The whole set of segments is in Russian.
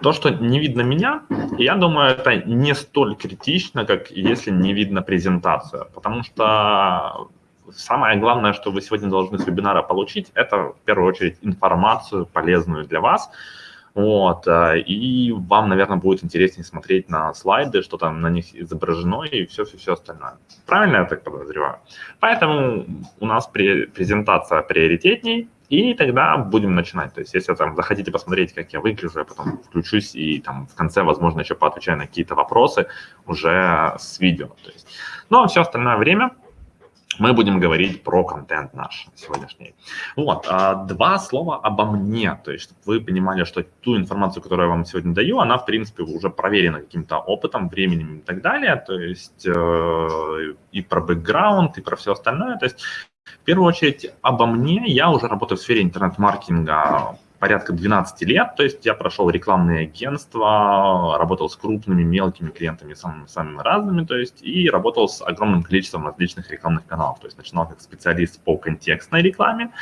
То, что не видно меня, я думаю, это не столь критично, как если не видно презентацию. Потому что самое главное, что вы сегодня должны с вебинара получить, это в первую очередь информацию полезную для вас. Вот, э, и вам, наверное, будет интереснее смотреть на слайды, что там на них изображено и все-все-все остальное. Правильно я так подозреваю? Поэтому у нас презентация приоритетней, и тогда будем начинать. То есть, если там захотите посмотреть, как я выгляжу, я потом включусь и там в конце, возможно, еще поотвечаю на какие-то вопросы уже с видео. То есть, ну, а все остальное время мы будем говорить про контент наш сегодняшний. Вот, а, два слова обо мне, то есть, чтобы вы понимали, что ту информацию, которую я вам сегодня даю, она, в принципе, уже проверена каким-то опытом, временем и так далее, то есть, э, и про бэкграунд, и про все остальное, то есть, в первую очередь, обо мне. Я уже работаю в сфере интернет-маркетинга порядка 12 лет, то есть я прошел рекламные агентства, работал с крупными, мелкими клиентами, самыми, самыми разными, то есть и работал с огромным количеством различных рекламных каналов, то есть начинал как специалист по контекстной рекламе,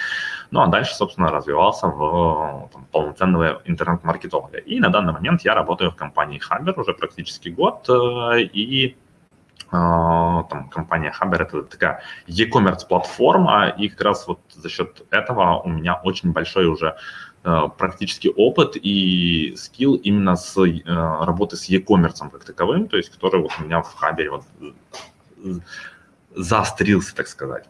ну а дальше, собственно, развивался в там, полноценного интернет-маркетолога. И на данный момент я работаю в компании Хабер уже практически год, э, и там компания Хабер это такая e-commerce платформа, и как раз вот за счет этого у меня очень большой уже э, практически опыт и скилл именно с э, работы с e-commerce как таковым, то есть который вот у меня в Хабере вот заострился, так сказать.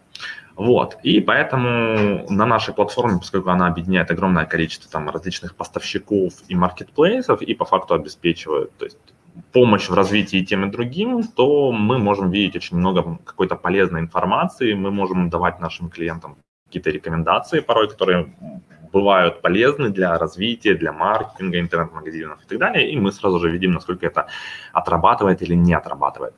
Вот, и поэтому на нашей платформе, поскольку она объединяет огромное количество там различных поставщиков и маркетплейсов, и по факту обеспечивает, то есть помощь в развитии тем и другим, то мы можем видеть очень много какой-то полезной информации, мы можем давать нашим клиентам какие-то рекомендации порой, которые бывают полезны для развития, для маркетинга, интернет-магазинов и так далее, и мы сразу же видим, насколько это отрабатывает или не отрабатывает.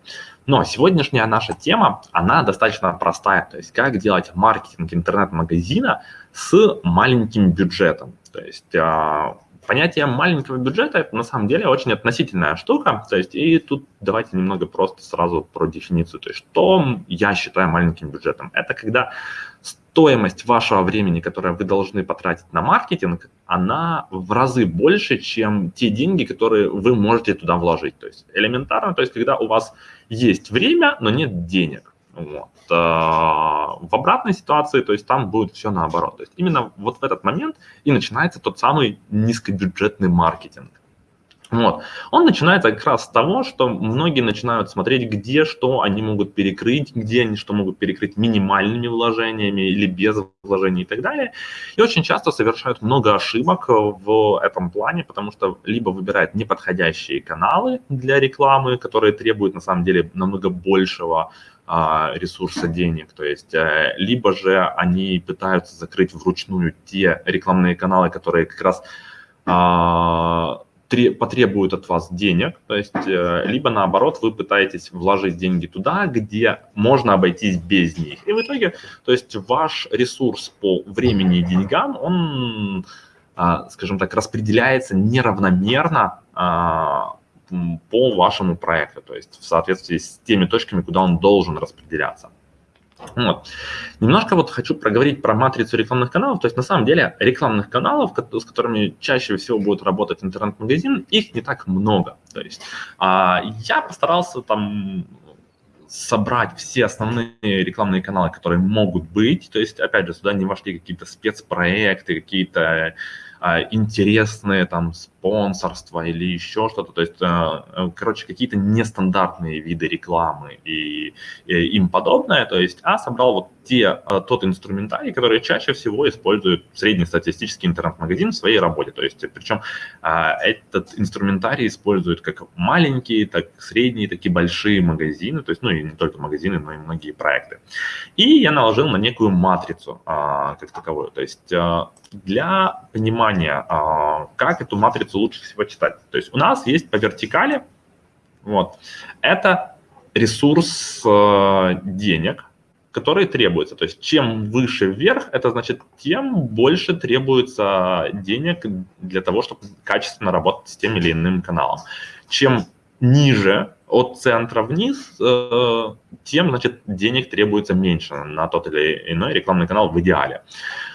Но сегодняшняя наша тема, она достаточно простая, то есть как делать маркетинг интернет-магазина с маленьким бюджетом. То есть а, понятие маленького бюджета на самом деле очень относительная штука. То есть, и тут давайте немного просто сразу про дефиницию. То есть, что я считаю маленьким бюджетом? Это когда стоимость вашего времени, которое вы должны потратить на маркетинг, она в разы больше, чем те деньги, которые вы можете туда вложить. То есть элементарно, то есть когда у вас есть время, но нет денег. Вот. А, в обратной ситуации, то есть там будет все наоборот. То есть именно вот в этот момент и начинается тот самый низкобюджетный маркетинг. Вот. Он начинается как раз с того, что многие начинают смотреть, где что они могут перекрыть, где они что могут перекрыть минимальными вложениями или без вложений и так далее. И очень часто совершают много ошибок в этом плане, потому что либо выбирают неподходящие каналы для рекламы, которые требуют на самом деле намного большего ресурса денег, то есть э, либо же они пытаются закрыть вручную те рекламные каналы, которые как раз а, потребуют от вас денег, то есть э, либо наоборот вы пытаетесь вложить деньги туда, где можно обойтись без них. И в итоге, то есть ваш ресурс по времени и деньгам, он, а, скажем так, распределяется неравномерно по вашему проекту, то есть в соответствии с теми точками, куда он должен распределяться. Вот. Немножко вот хочу проговорить про матрицу рекламных каналов. То есть на самом деле рекламных каналов, с которыми чаще всего будет работать интернет-магазин, их не так много. То есть а, я постарался там собрать все основные рекламные каналы, которые могут быть. То есть, опять же, сюда не вошли какие-то спецпроекты, какие-то а, интересные там спонсорства или еще что-то. То есть, э, э, короче, какие-то нестандартные виды рекламы и, им подобное. То есть, а собрал вот те, э, тот инструментарий, который чаще всего использует среднестатистический интернет-магазин в своей работе. То есть, причем этот инструментарий используют как маленькие, так средние, так и большие магазины. То есть, ну и не только магазины, но и многие проекты. И я наложил на некую матрицу как таковую. То есть, для понимания, как эту матрицу лучше всего читать. То есть у нас есть по вертикали, вот, это ресурс э, денег, который требуется. То есть чем выше вверх, это значит, тем больше требуется денег для того, чтобы качественно работать с тем или иным каналом. Чем ниже от центра вниз, э, тем, значит, денег требуется меньше на тот или иной рекламный канал в идеале.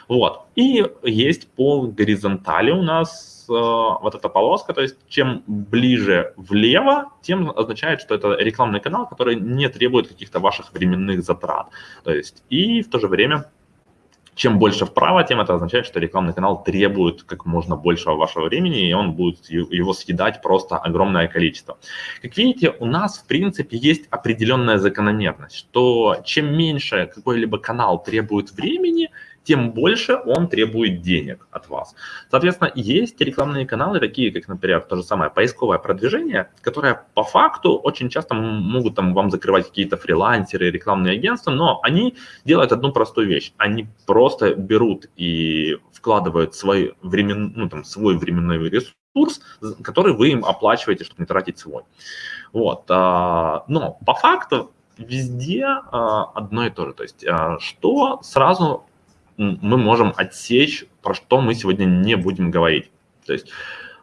Вот. И есть по горизонтали у нас вот эта полоска, то есть чем ближе влево, тем означает, что это рекламный канал, который не требует каких-то ваших временных затрат. То есть и в то же время чем больше вправо, тем это означает, что рекламный канал требует как можно большего вашего времени, и он будет его съедать просто огромное количество. Как видите, у нас, в принципе, есть определенная закономерность, что чем меньше какой-либо канал требует времени, тем больше он требует денег от вас. Соответственно, есть рекламные каналы, такие как, например, то же самое поисковое продвижение, которое по факту очень часто могут там вам закрывать какие-то фрилансеры, рекламные агентства, но они делают одну простую вещь. Они просто берут и вкладывают свой, времен, ну, там, свой временной ресурс, который вы им оплачиваете, чтобы не тратить свой. Вот. А, но по факту везде а, одно и то же. То есть а, что сразу мы можем отсечь, про что мы сегодня не будем говорить. То есть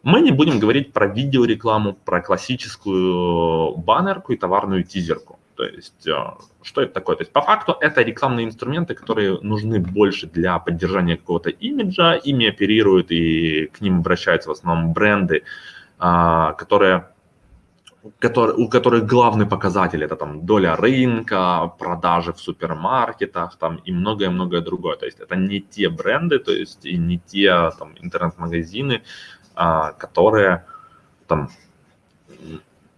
мы не будем говорить про видеорекламу, про классическую баннерку и товарную тизерку. То есть э, что это такое? То есть по факту это рекламные инструменты, которые нужны больше для поддержания какого-то имиджа. Ими оперируют и к ним обращаются в основном бренды, а, которые который, у которых главный показатель это там доля рынка, продажи в супермаркетах там и многое-многое другое. То есть это не те бренды, то есть и не те там интернет-магазины, а, которые там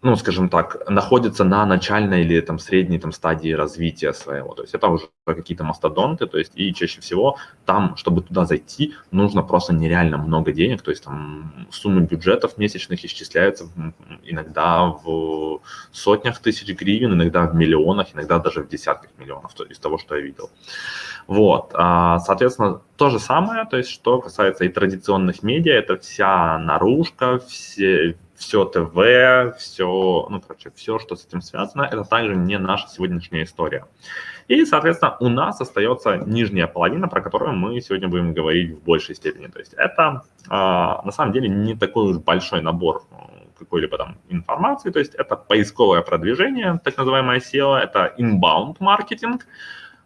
ну, скажем так, находится на начальной или там средней там стадии развития своего. То есть это уже какие-то мастодонты, то есть и чаще всего там, чтобы туда зайти, нужно просто нереально много денег, то есть там суммы бюджетов месячных исчисляются иногда в сотнях тысяч гривен, иногда в миллионах, иногда даже в десятках миллионов из того, что я видел. Вот, а, соответственно, то же самое, то есть что касается и традиционных медиа, это вся наружка, все, все ТВ, все, ну, короче, все, что с этим связано, это также не наша сегодняшняя история. И, соответственно, у нас остается нижняя половина, про которую мы сегодня будем говорить в большей степени. То есть это, а, на самом деле, не такой уж большой набор э, какой-либо там информации, то есть это поисковое продвижение, так называемое SEO, это inbound маркетинг,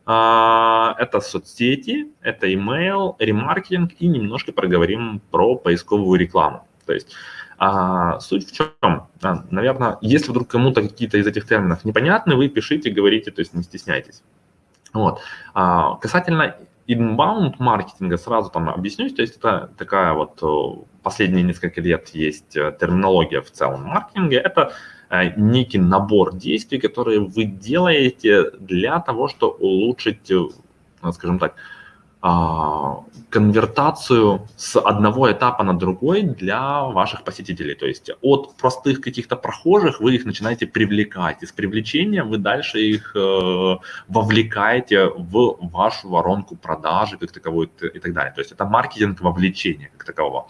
а, это соцсети, это email, ремаркетинг и немножко проговорим про поисковую рекламу. То есть а, суть в чем? А, наверное, если вдруг кому-то какие-то из этих терминов непонятны, вы пишите, говорите, то есть не стесняйтесь. Вот. А, касательно inbound маркетинга сразу там объяснюсь, то есть это такая вот последние несколько лет есть э, терминология в целом маркетинга, это э, некий набор действий, которые вы делаете для того, чтобы улучшить, э, скажем так, конвертацию с одного этапа на другой для ваших посетителей. То есть от простых каких-то прохожих вы их начинаете привлекать. Из привлечения вы дальше их э, вовлекаете в вашу воронку продажи как таковой и так далее. То есть это маркетинг вовлечения как такового.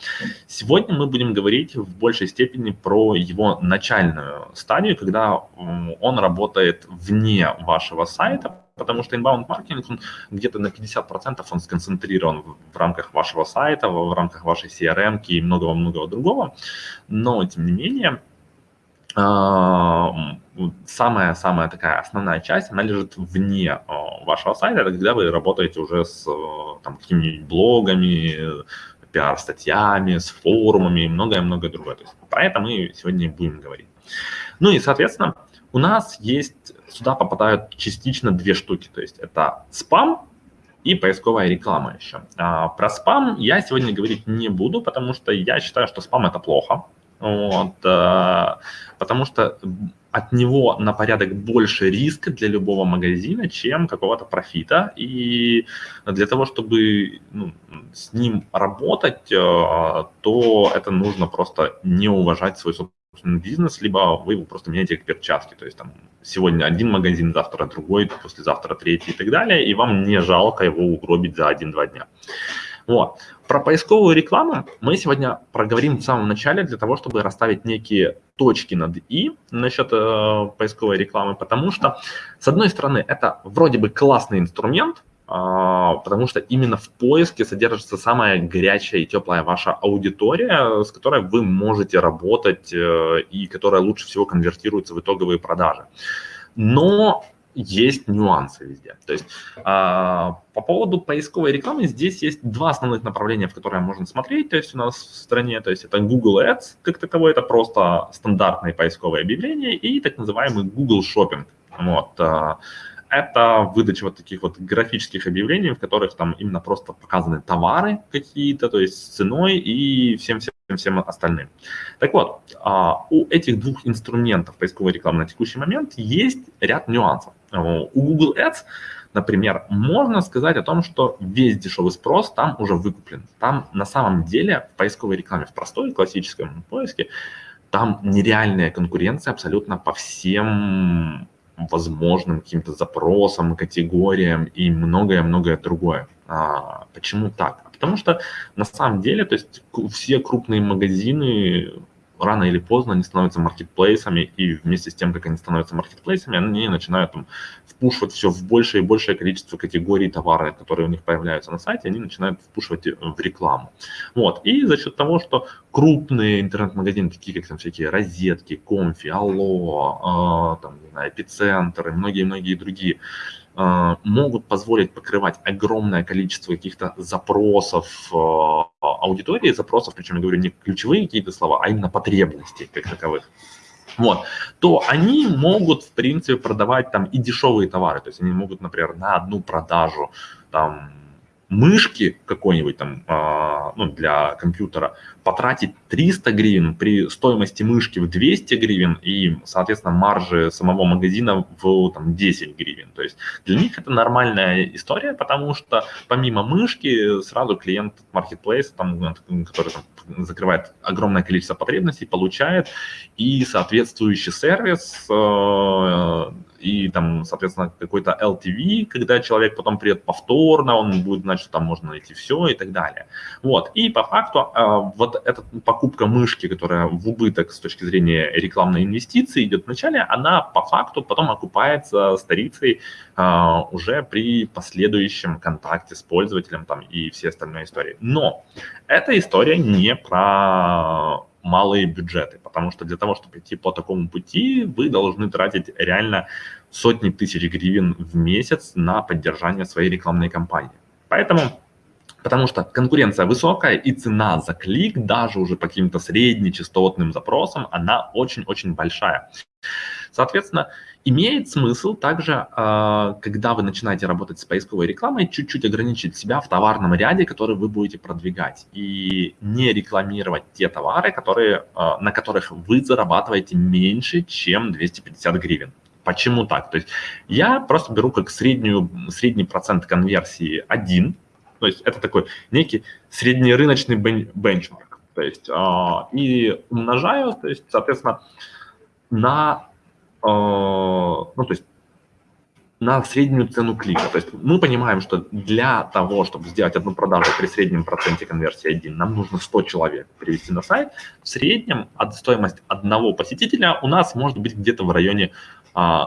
Сегодня мы будем говорить в большей степени про его начальную стадию, когда он работает вне вашего сайта, потому что inbound маркетинг, где-то на 50% он сконцентрирован в, рамках вашего сайта, в, рамках вашей CRM и многого-многого другого, но тем не менее самая-самая такая основная часть, она лежит вне вашего сайта, это когда вы работаете уже с там, какими-нибудь блогами, пиар-статьями, с форумами и многое-многое другое. То есть про это мы сегодня будем говорить. Ну и, соответственно, у нас есть, сюда попадают частично две штуки, то есть это спам и поисковая реклама еще. А, про спам я сегодня говорить не буду, потому что я считаю, что спам это плохо, вот, а, потому что от него на порядок больше риска для любого магазина, чем какого-то профита. И для того, чтобы ну, с ним работать, а, то это нужно просто не уважать свой собственный бизнес, либо вы его просто меняете как перчатки. То есть там сегодня один магазин, завтра другой, послезавтра третий и так далее, и вам не жалко его угробить за один-два дня. Вот. Про поисковую рекламу мы сегодня проговорим в самом начале для того, чтобы расставить некие точки над «и» насчет э, поисковой рекламы, потому что, с одной стороны, это вроде бы классный инструмент, потому что именно в поиске содержится самая горячая и теплая ваша аудитория, с которой вы можете работать э, и которая лучше всего конвертируется в итоговые продажи. Но есть нюансы везде. То есть а, по поводу поисковой рекламы здесь есть два основных направления, в которые можно смотреть. То есть у нас в стране, то есть это Google Ads как таковой, это просто стандартные поисковые объявления и так называемый Google Shopping. Вот. Это выдача вот таких вот графических объявлений, в которых там именно просто показаны товары какие-то, то есть с ценой и всем-всем всем остальным. Так вот, а, у этих двух инструментов поисковой рекламы на текущий момент есть ряд нюансов. У Google Ads, например, можно сказать о том, что весь дешевый спрос там уже выкуплен. Там на самом деле в поисковой рекламе, в простой классическом поиске, там нереальная конкуренция абсолютно по всем возможным каким-то запросам, категориям и многое-многое другое. А, почему так? Потому что на самом деле, то есть все крупные магазины рано или поздно они становятся маркетплейсами, и вместе с тем, как они становятся маркетплейсами, они начинают там впушивать все в большее и большее количество категорий товара, которые у них появляются на сайте, они начинают впушивать э, в рекламу. Вот. И за счет того, что крупные интернет-магазины, такие как там всякие розетки, конфи, алло, э, там, не знаю, эпицентр и многие-многие другие, могут позволить покрывать огромное количество каких-то запросов э, аудитории, запросов, причем я говорю не ключевые какие-то слова, а именно потребности как таковых вот, то они могут, в принципе, продавать там и дешевые товары. То есть они могут, например, на одну продажу там мышки какой-нибудь там, э, ну, для компьютера, потратить 300 гривен при стоимости мышки в 200 гривен и, соответственно, маржи самого магазина в там, 10 гривен. То есть для них это нормальная история, потому что помимо мышки сразу клиент маркетплейса, там, который там, закрывает огромное количество потребностей, получает и соответствующий сервис э, и там, соответственно, какой-то LTV, когда человек потом придет повторно, он будет знать, что там можно найти все и так далее. Вот, и по факту а, вот эта покупка мышки, которая в убыток с точки зрения рекламной инвестиции идет вначале, она по факту потом окупается старицей а, уже при последующем контакте с пользователем там и все остальные истории. Но эта история не про малые бюджеты, потому что для того, чтобы идти по такому пути, вы должны тратить реально сотни тысяч гривен в месяц на поддержание своей рекламной кампании. Поэтому, потому что конкуренция высокая и цена за клик, даже уже по каким-то среднечастотным запросам, она очень-очень большая. Соответственно, имеет смысл также, а, когда вы начинаете работать с поисковой рекламой, чуть-чуть ограничить себя в товарном ряде, который вы будете продвигать, и не рекламировать те товары, которые, а, на которых вы зарабатываете меньше, чем 250 гривен. Почему так? То есть я просто беру как среднюю, средний процент конверсии 1, то есть это такой некий среднерыночный бенчмарк, то есть э, и умножаю, то есть, соответственно, на Э, ну, то есть на среднюю цену клика. То есть мы понимаем, что для того, чтобы сделать одну продажу при среднем проценте конверсии 1, нам нужно 100 человек привести на сайт. В среднем от стоимость одного посетителя у нас может быть где-то в районе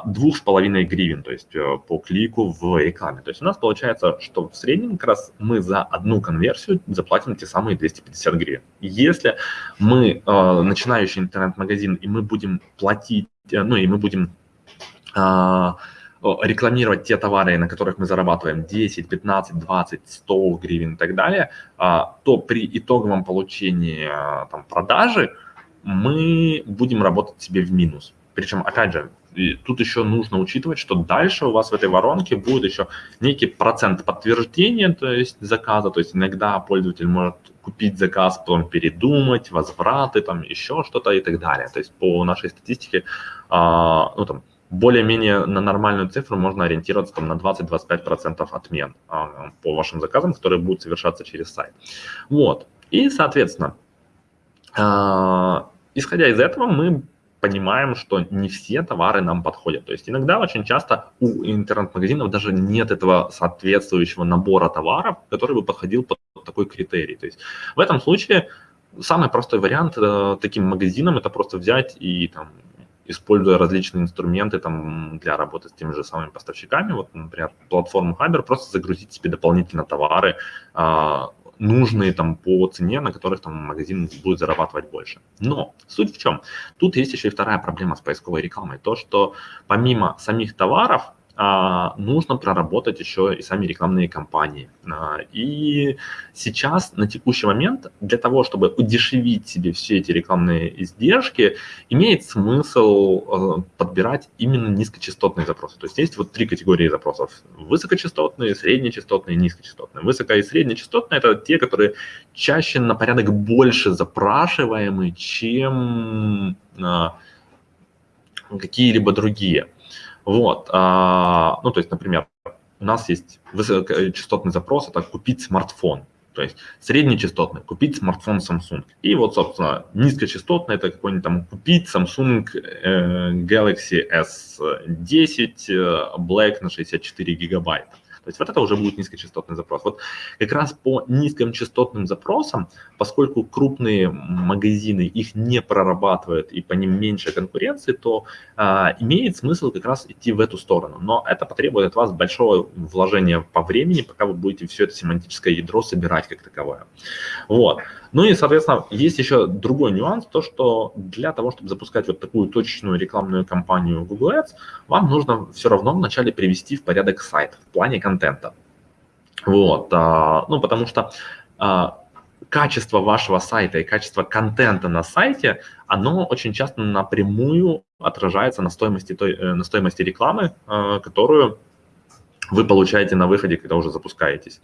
двух с половиной гривен, то есть э, по клику в рекламе. То есть у нас получается, что в среднем как раз мы за одну конверсию заплатим те самые 250 гривен. Если мы э, начинающий интернет-магазин, и мы будем платить Э, ну и мы будем а, рекламировать те товары, на которых мы зарабатываем 10, 15, 20, 100 гривен и так далее, а, то при итоговом получении а, там, продажи мы будем работать себе в минус. Причем, опять же, тут еще нужно учитывать, что дальше у вас в этой воронке будет еще некий процент подтверждения, то есть заказа, то есть иногда пользователь может купить заказ, потом передумать, возвраты, там еще что-то и так далее. То есть по нашей статистике, а, ну там, более-менее на нормальную цифру можно ориентироваться там, на 20-25% отмен а, по вашим заказам, которые будут совершаться через сайт. Вот. И, соответственно, а, исходя из этого, мы понимаем, что не все товары нам подходят. То есть иногда очень часто у интернет-магазинов даже нет этого соответствующего набора товаров, который бы подходил под такой критерий. То есть в этом случае самый простой вариант э, таким магазинам это просто взять и там используя различные инструменты там, для работы с теми же самыми поставщиками, вот, например, платформу Хабер, просто загрузить себе дополнительно товары, а, нужные там по цене, на которых там магазин будет зарабатывать больше. Но суть в чем? Тут есть еще и вторая проблема с поисковой рекламой. То, что помимо самих товаров, а, нужно проработать еще и сами рекламные кампании. А, и сейчас, на текущий момент, для того, чтобы удешевить себе все эти рекламные издержки, имеет смысл э, подбирать именно низкочастотные запросы. То есть есть вот три категории запросов. Высокочастотные, среднечастотные, низкочастотные. Высоко- и среднечастотные – это те, которые чаще на порядок больше запрашиваемы, чем а, какие-либо другие. Вот, а, ну, то есть, например, у нас есть высокочастотный запрос, это купить смартфон. То есть среднечастотный, купить смартфон Samsung. И вот, собственно, низкочастотный, это какой-нибудь там купить Samsung э, Galaxy S10 э, Black на 64 гигабайта. То есть вот это уже будет низкочастотный запрос. Вот как раз по низким частотным запросам, поскольку крупные магазины их не прорабатывают и по ним меньше конкуренции, то а, имеет смысл как раз идти в эту сторону. Но это потребует от вас большого вложения по времени, пока вы будете все это семантическое ядро собирать как таковое. Вот. Ну и, соответственно, есть еще другой нюанс, то что для того, чтобы запускать вот такую точечную рекламную кампанию Google Ads, вам нужно все равно вначале привести в порядок сайт в плане контента. Вот, а, ну потому что а, качество вашего сайта и качество контента на сайте, оно очень часто напрямую отражается на стоимости, той, э, на стоимости рекламы, э, которую вы получаете на выходе, когда уже запускаетесь.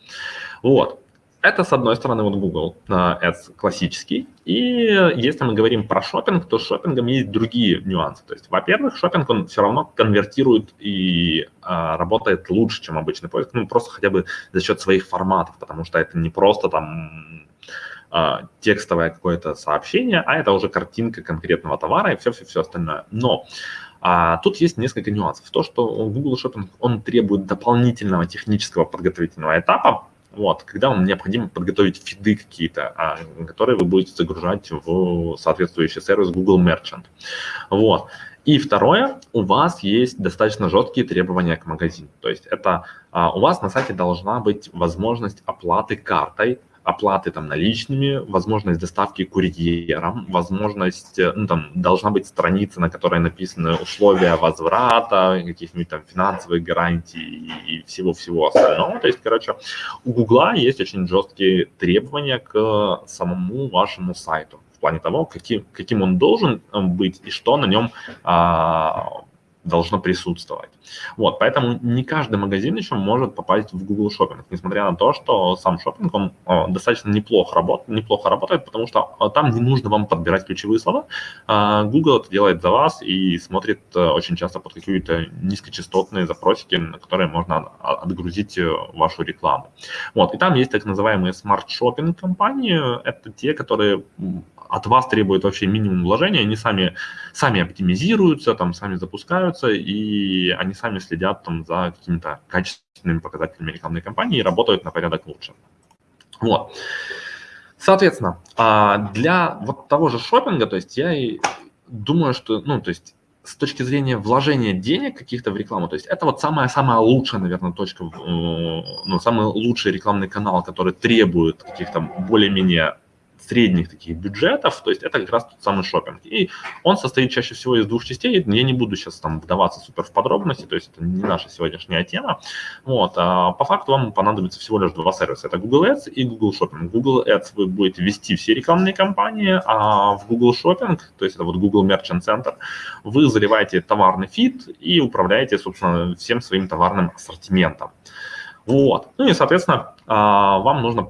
Вот. Это, с одной стороны, вот Google Ads классический. И если мы говорим про шопинг, то с шопингом есть другие нюансы. То есть, во-первых, шопинг, он все равно конвертирует и а, работает лучше, чем обычный поиск. Ну, просто хотя бы за счет своих форматов, потому что это не просто там а, текстовое какое-то сообщение, а это уже картинка конкретного товара и все-все-все остальное. Но а тут есть несколько нюансов. То, что Google Shopping, он требует дополнительного технического подготовительного этапа, вот, когда вам необходимо подготовить фиды какие-то, а, которые вы будете загружать в соответствующий сервис Google Merchant. Вот. И второе, у вас есть достаточно жесткие требования к магазину. То есть это а, у вас на сайте должна быть возможность оплаты картой оплаты там наличными, возможность доставки курьером, возможность, э, ну там должна быть страница, на которой написаны условия возврата, каких-нибудь там финансовых гарантий и всего-всего остального. То есть, короче, у Гугла есть очень жесткие требования к самому вашему сайту в плане того, каким, каким он должен э, быть и что на нем а, должно присутствовать. Вот, поэтому не каждый магазин еще может попасть в Google Shopping, несмотря на то, что сам шопинг, он достаточно неплохо, работает, неплохо работает, потому что там не нужно вам подбирать ключевые слова. А, Google это делает за вас и смотрит э, очень часто под какие-то низкочастотные запросики, на которые можно отгрузить э, вашу рекламу. Вот, и там есть так называемые Smart Shopping кампании, это те, которые от вас требуют вообще минимум вложения, они сами, сами оптимизируются, там, сами запускаются, и они сами следят там, за какими-то качественными показателями рекламной кампании и работают на порядок лучше. Вот. Соответственно, а, для вот того же шопинга, то есть я и думаю, что, ну, то есть с точки зрения вложения денег каких-то в рекламу, то есть это вот самая-самая лучшая, наверное, точка, э, ну, самый лучший рекламный канал, который требует каких-то более-менее средних таких бюджетов, то есть это как раз тот самый шопинг. И он состоит чаще всего из двух частей. Я не буду сейчас там вдаваться супер в подробности, то есть это не наша сегодняшняя тема. Вот. А по факту вам понадобится всего лишь два сервиса. Это Google Ads и Google Shopping. Google Ads вы будете вести все рекламные кампании, а в Google Shopping, то есть это вот Google Merchant Center, вы заливаете товарный фид и управляете, собственно, всем своим товарным ассортиментом. Вот. Ну и, соответственно, а, вам нужно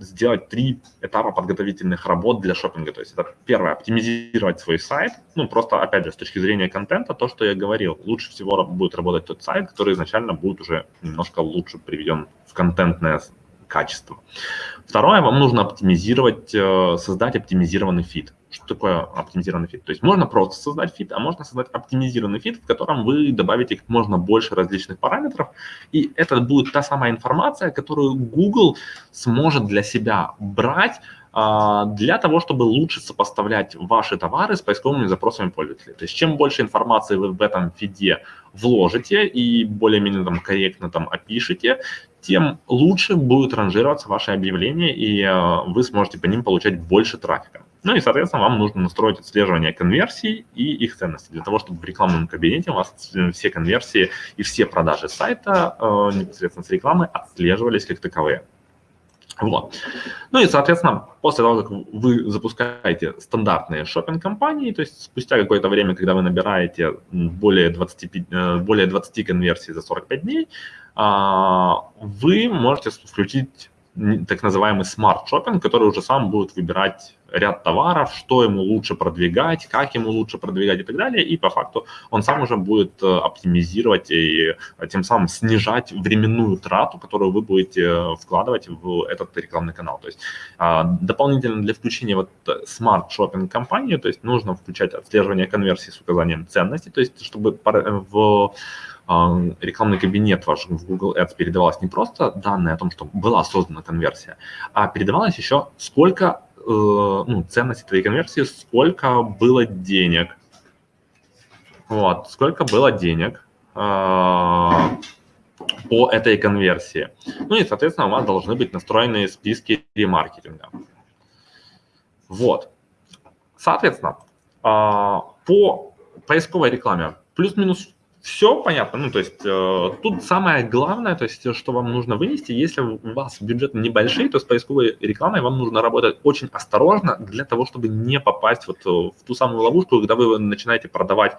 сделать три этапа подготовительных работ для шопинга. То есть это первое, оптимизировать свой сайт. Ну, просто, опять же, с точки зрения контента, то, что я говорил, лучше всего будет работать тот сайт, который изначально будет уже немножко лучше приведен в контентное качество. Второе, вам нужно оптимизировать, э, создать оптимизированный фид. Что такое оптимизированный фид? То есть можно просто создать фид, а можно создать оптимизированный фид, в котором вы добавите как можно больше различных параметров, и это будет та самая информация, которую Google сможет для себя брать а, для того, чтобы лучше сопоставлять ваши товары с поисковыми запросами пользователей. То есть чем больше информации вы в этом фиде вложите и более-менее там корректно там опишите, тем лучше будет ранжироваться ваше объявление, и э, вы сможете по ним получать больше трафика. Ну и, соответственно, вам нужно настроить отслеживание конверсий и их ценности, для того, чтобы в рекламном кабинете у вас все конверсии и все продажи сайта э, непосредственно с рекламы отслеживались как таковые. Вот. Ну и, соответственно, после того, как вы запускаете стандартные Shopping-кампании, то есть спустя какое-то время, когда вы набираете более 20, э, более 20 конверсий за 45 дней, а, вы можете включить так называемый Smart Shopping, который уже сам будет выбирать ряд товаров, что ему лучше продвигать, как ему лучше продвигать и так далее. И по факту он сам уже будет э, оптимизировать и э, тем самым снижать временную трату, которую вы будете э, вкладывать в этот рекламный канал. То есть а, дополнительно для включения вот Smart Shopping кампании, то есть нужно включать отслеживание конверсии с указанием ценности, то есть чтобы в рекламный кабинет ваш в Google Ads передавалось не просто данные о том, что была создана конверсия, а передавалось еще сколько ну, ценности твоей конверсии, сколько было денег. Вот, сколько было денег э, по этой конверсии. Ну и, соответственно, у вас должны быть настроены списки ремаркетинга. Вот. Соответственно, э, по поисковой рекламе плюс-минус все понятно. Ну, то есть э, тут самое главное, то есть, что вам нужно вынести, если у вас бюджет небольшой, то с поисковой рекламой вам нужно работать очень осторожно для того, чтобы не попасть вот э, в ту самую ловушку, когда вы начинаете продавать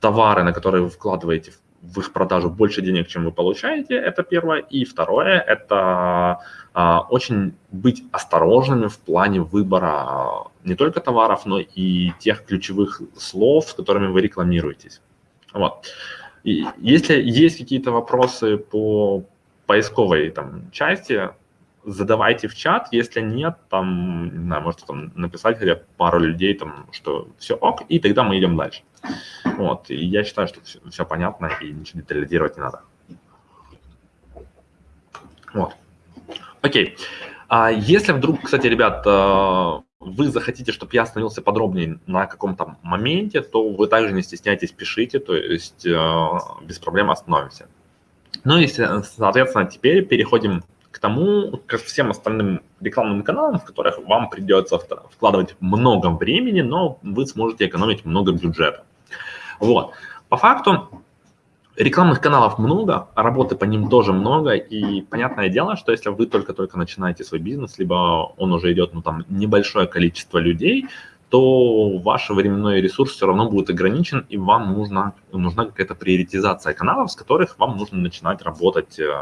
товары, на которые вы вкладываете в их продажу больше денег, чем вы получаете, это первое. И второе, это а, очень быть осторожными в плане выбора не только товаров, но и тех ключевых слов, с которыми вы рекламируетесь. Вот. И если есть какие-то вопросы по поисковой там, части, задавайте в чат, если нет, там, не знаю, можете там написать хотя пару людей, там, что все ок, и тогда мы идем дальше. Вот, и я считаю, что все, все понятно, и ничего детализировать не надо. Вот. Окей. А если вдруг, кстати, ребят, э, вы захотите, чтобы я остановился подробнее на каком-то моменте, то вы также не стесняйтесь, пишите, то есть э, без проблем остановимся. Ну и, соответственно, теперь переходим к тому, к всем остальным рекламным каналам, в которых вам придется вкладывать много времени, но вы сможете экономить много бюджета. Вот. По факту Рекламных каналов много, а работы по ним тоже много, и понятное дело, что если вы только-только начинаете свой бизнес, либо он уже идет, ну, там, небольшое количество людей, то ваш временной ресурс все равно будет ограничен, и вам нужна, нужна какая-то приоритизация каналов, с которых вам нужно начинать работать э,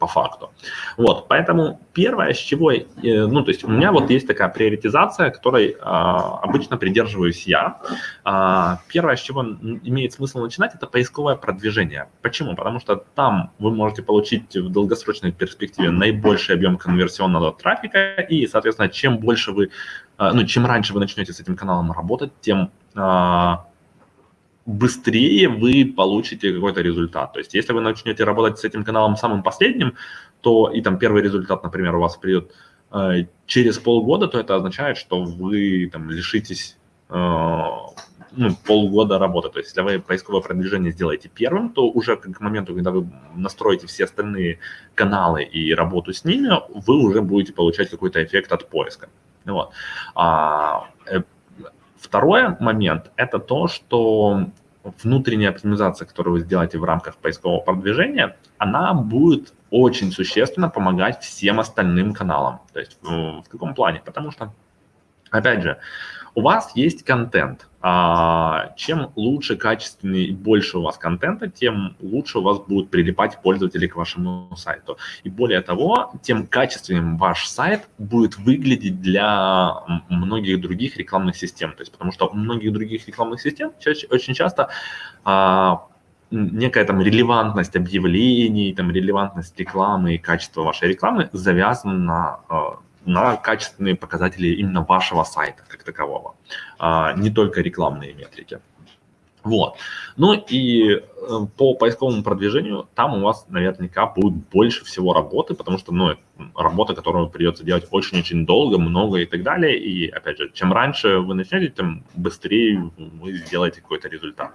по факту. Вот, поэтому первое, с чего, э, ну, то есть у меня вот есть такая приоритизация, которой а, обычно придерживаюсь я. А, первое, с чего имеет смысл начинать, это поисковое продвижение. Почему? Потому что там вы можете получить в долгосрочной перспективе наибольший объем конверсионного трафика, и, соответственно, чем больше вы, а, ну, чем раньше вы начнете с этим каналом работать, тем быстрее вы получите какой-то результат. То есть если вы начнете работать с этим каналом самым последним, то и там первый результат, например, у вас придет э, через полгода, то это означает, что вы там лишитесь э, ну, полгода работы. То есть если вы поисковое продвижение сделаете первым, то уже к моменту, когда вы настроите все остальные каналы и работу с ними, вы уже будете получать какой-то эффект от поиска. Вот. А, э, Второй момент – это то, что внутренняя оптимизация, которую вы сделаете в рамках поискового продвижения, она будет очень существенно помогать всем остальным каналам. То есть в каком плане? Потому что, опять же, у вас есть контент. А, чем лучше, качественнее и больше у вас контента, тем лучше у вас будут прилипать пользователи к вашему сайту. И более того, тем качественнее ваш сайт будет выглядеть для многих других рекламных систем. То есть, потому что у многих других рекламных систем очень часто а, некая там релевантность объявлений, там релевантность рекламы и качество вашей рекламы завязано на а, на качественные показатели именно вашего сайта как такового, а не только рекламные метрики. Вот. Ну и э, по поисковому продвижению там у вас наверняка будет больше всего работы, потому что, ну, работа, которую придется делать очень-очень долго, много и так далее. И, опять же, чем раньше вы начнете, тем быстрее вы сделаете какой-то результат.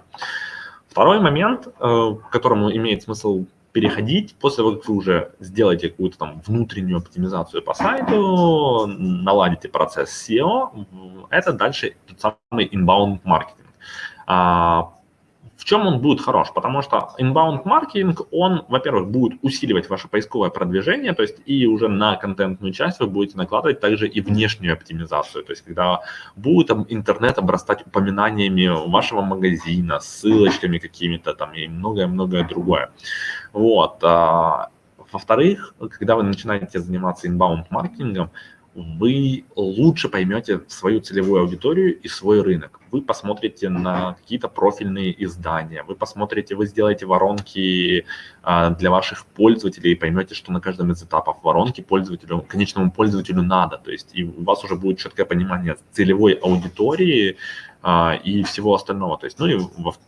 Второй момент, э, к которому имеет смысл переходить после того, как вы уже сделаете какую-то там внутреннюю оптимизацию по сайту, наладите процесс SEO, это дальше тот самый inbound маркетинг. Чем он будет хорош? Потому что inbound маркетинг, он, во-первых, будет усиливать ваше поисковое продвижение, то есть и уже на контентную часть вы будете накладывать также и внешнюю оптимизацию, то есть когда будет интернет обрастать упоминаниями вашего магазина, ссылочками какими-то там и многое-многое другое. Вот. А, во-вторых, когда вы начинаете заниматься inbound маркетингом, вы лучше поймете свою целевую аудиторию и свой рынок. Вы посмотрите на какие-то профильные издания, вы посмотрите, вы сделаете воронки а, для ваших пользователей и поймете, что на каждом из этапов воронки пользователю, конечному пользователю надо. То есть и у вас уже будет четкое понимание целевой аудитории, и всего остального. То есть, ну и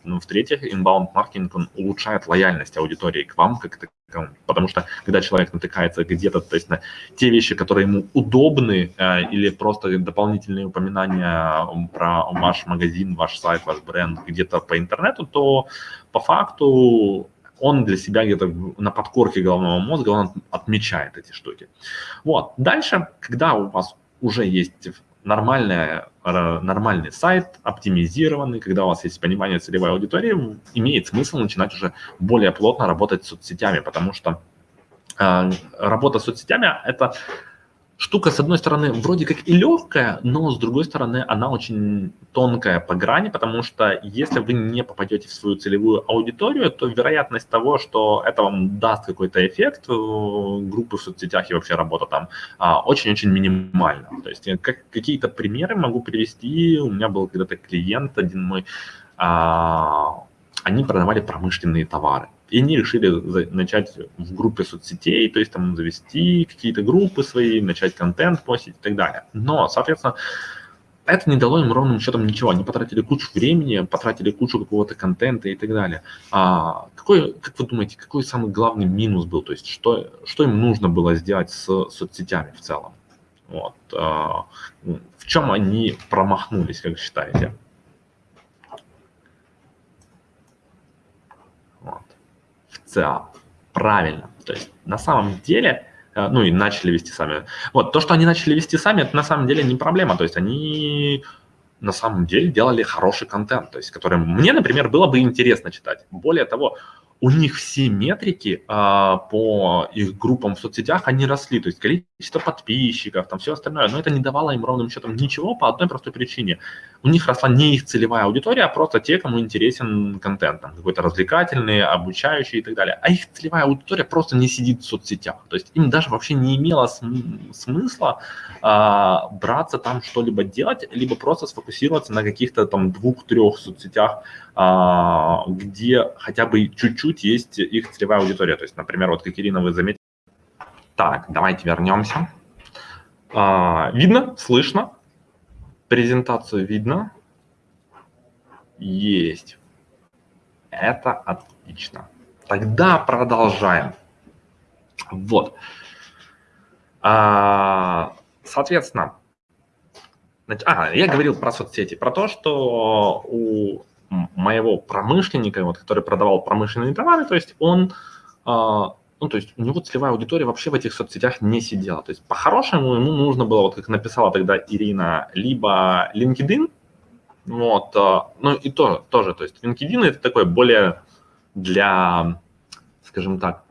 ну, в-третьих, inbound маркетинг он улучшает лояльность аудитории к вам как таковому. Потому что когда человек натыкается где-то, то есть на те вещи, которые ему удобны, а, или просто дополнительные упоминания про ваш магазин, ваш сайт, ваш бренд где-то по интернету, то по факту он для себя где-то на подкорке головного мозга он отмечает эти штуки. Вот. Дальше, когда у вас уже есть нормальная, нормальный сайт, оптимизированный, когда у вас есть понимание целевой аудитории, имеет смысл начинать уже более плотно работать с соцсетями, потому что э, работа с соцсетями – это штука, с одной стороны, вроде как и легкая, но с другой стороны, она очень тонкая по грани, потому что если вы не попадете в свою целевую аудиторию, то вероятность того, что это вам даст какой-то эффект э, группы в соцсетях и вообще работа там, а, очень-очень минимальна. То есть как, какие-то примеры могу привести. У меня был когда-то клиент один мой, а, они продавали промышленные товары. И они решили начать в группе соцсетей, то есть там завести какие-то группы свои, начать контент постить и так далее. Но, соответственно, это не дало им ровным счетом ничего. Они потратили кучу времени, потратили кучу какого-то контента и так далее. А какой, как вы думаете, какой самый главный минус был? То есть что, что им нужно было сделать с соцсетями в целом? Вот. А, в чем они промахнулись, как считаете? ЦА. Правильно. То есть на самом деле, э, ну и начали вести сами. Вот, то, что они начали вести сами, это на самом деле не проблема. То есть они на самом деле делали хороший контент, то есть который мне, например, было бы интересно читать. Более того, у них все метрики а, по их группам в соцсетях, они росли, то есть количество подписчиков, там все остальное, но это не давало им ровным счетом ничего по одной простой причине. У них росла не их целевая аудитория, а просто те, кому интересен контент, там, какой-то развлекательный, обучающий и так далее. А их целевая аудитория просто не сидит в соцсетях, то есть им даже вообще не имело см смысла а, браться там что-либо делать, либо просто сфокусироваться на каких-то там двух-трех соцсетях, где хотя бы чуть-чуть есть их целевая аудитория. То есть, например, вот как Ирина, вы заметили. Так, давайте вернемся. А, видно, слышно, презентацию видно. Есть. Это отлично. Тогда продолжаем. Вот. А, соответственно, а, я говорил про соцсети, про то, что у моего промышленника, вот, который продавал промышленные товары, то есть он, а, ну, то есть у него целевая аудитория вообще в этих соцсетях не сидела. То есть по-хорошему ему нужно было, вот как написала тогда Ирина, либо LinkedIn, вот, а, ну и то, тоже, то есть LinkedIn это такой более для, скажем так,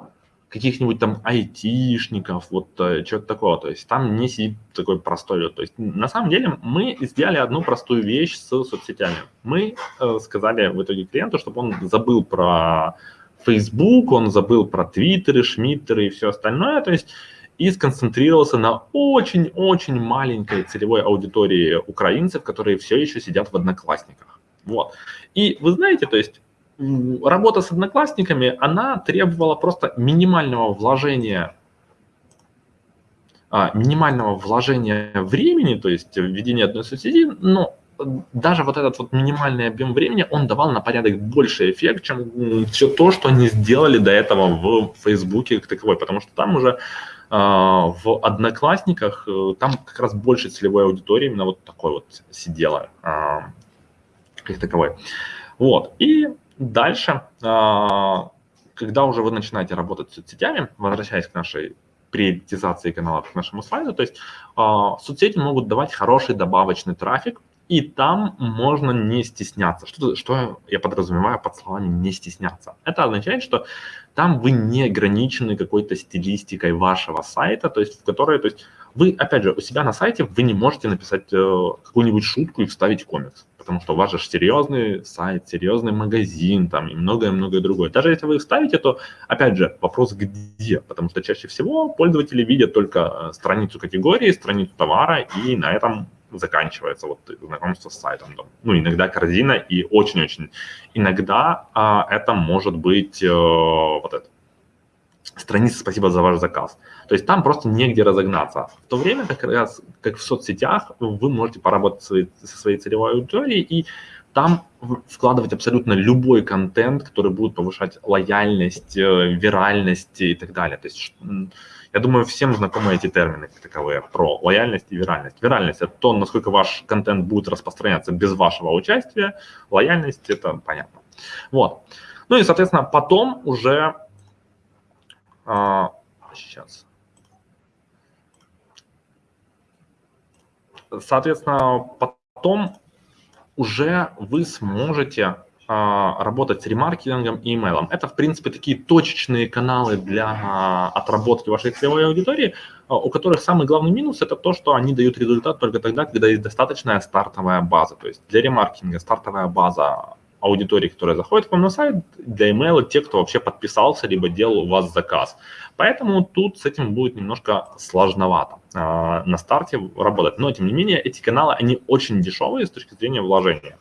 каких-нибудь там айтишников, вот э, чего-то такого. То есть там не сидит такой простой. То есть на самом деле мы сделали одну простую вещь с соцсетями. Мы э, сказали в итоге клиенту, чтобы он забыл про Facebook, он забыл про Твиттеры, Шмиттеры и все остальное. То есть и сконцентрировался на очень-очень маленькой целевой аудитории украинцев, которые все еще сидят в одноклассниках. Вот. И вы знаете, то есть работа с одноклассниками, она требовала просто минимального вложения а, минимального вложения времени, то есть введения одной соцсети, но даже вот этот вот минимальный объем времени, он давал на порядок больше эффект, чем все то, что они сделали до этого в Фейсбуке как таковой, потому что там уже а, в Одноклассниках, э, там как раз больше целевой аудитории именно вот такой вот сидела а, как таковой. Вот, и дальше, а, когда уже вы начинаете работать с соцсетями, возвращаясь к нашей приоритизации каналов к нашему слайду, то есть соцсети могут давать хороший добавочный трафик, и там можно не стесняться. Что, что я подразумеваю под словами «не стесняться»? Это означает, что там вы не ограничены какой-то стилистикой вашего сайта, то есть в которой, то есть вы, опять же, у себя на сайте вы не можете написать э, какую-нибудь шутку и вставить комикс, потому что у вас же серьезный сайт, серьезный магазин там и многое-многое другое. Даже если вы их ставите, то, опять же, вопрос где, потому что чаще всего пользователи видят только э, страницу категории, страницу товара, и на этом заканчивается вот знакомство с сайтом. Ну, иногда корзина и очень-очень. Иногда а, это может быть э, вот это. Страница «Спасибо за ваш заказ». То есть там просто негде разогнаться. В то время, как раз, как в соцсетях, вы можете поработать со своей целевой аудиторией и там вкладывать абсолютно любой контент, который будет повышать лояльность, э, виральность и так далее. То есть я думаю, всем знакомы эти термины таковые про лояльность и виральность. Виральность – это то, насколько ваш контент будет распространяться без вашего участия. Лояльность – это понятно. Вот. Ну и, соответственно, потом уже… А, сейчас. Соответственно, потом уже вы сможете а, работать с ремаркетингом и имейлом. Это, в принципе, такие точечные каналы для отработки вашей целевой аудитории, а, у которых самый главный минус – это то, что они дают результат только тогда, когда есть достаточная стартовая база. То есть для ремаркетинга стартовая база аудитории, которая заходит к вам на сайт, для email те, кто вообще подписался, либо делал у вас заказ. Поэтому тут с этим будет немножко сложновато э, на старте работать. Но, тем не менее, эти каналы, они очень дешевые с точки зрения вложения.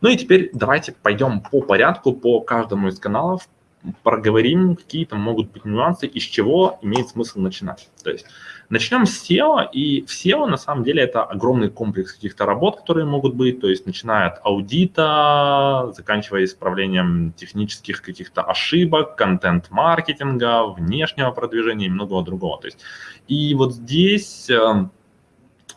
Ну и теперь давайте пойдем по порядку, по каждому из каналов, проговорим, какие там могут быть нюансы, из чего имеет смысл начинать. То есть начнем с SEO, и в SEO на самом деле это огромный комплекс каких-то работ, которые могут быть, то есть начиная от аудита, заканчивая исправлением технических каких-то ошибок, контент-маркетинга, внешнего продвижения и многого другого. То есть, и вот здесь эм,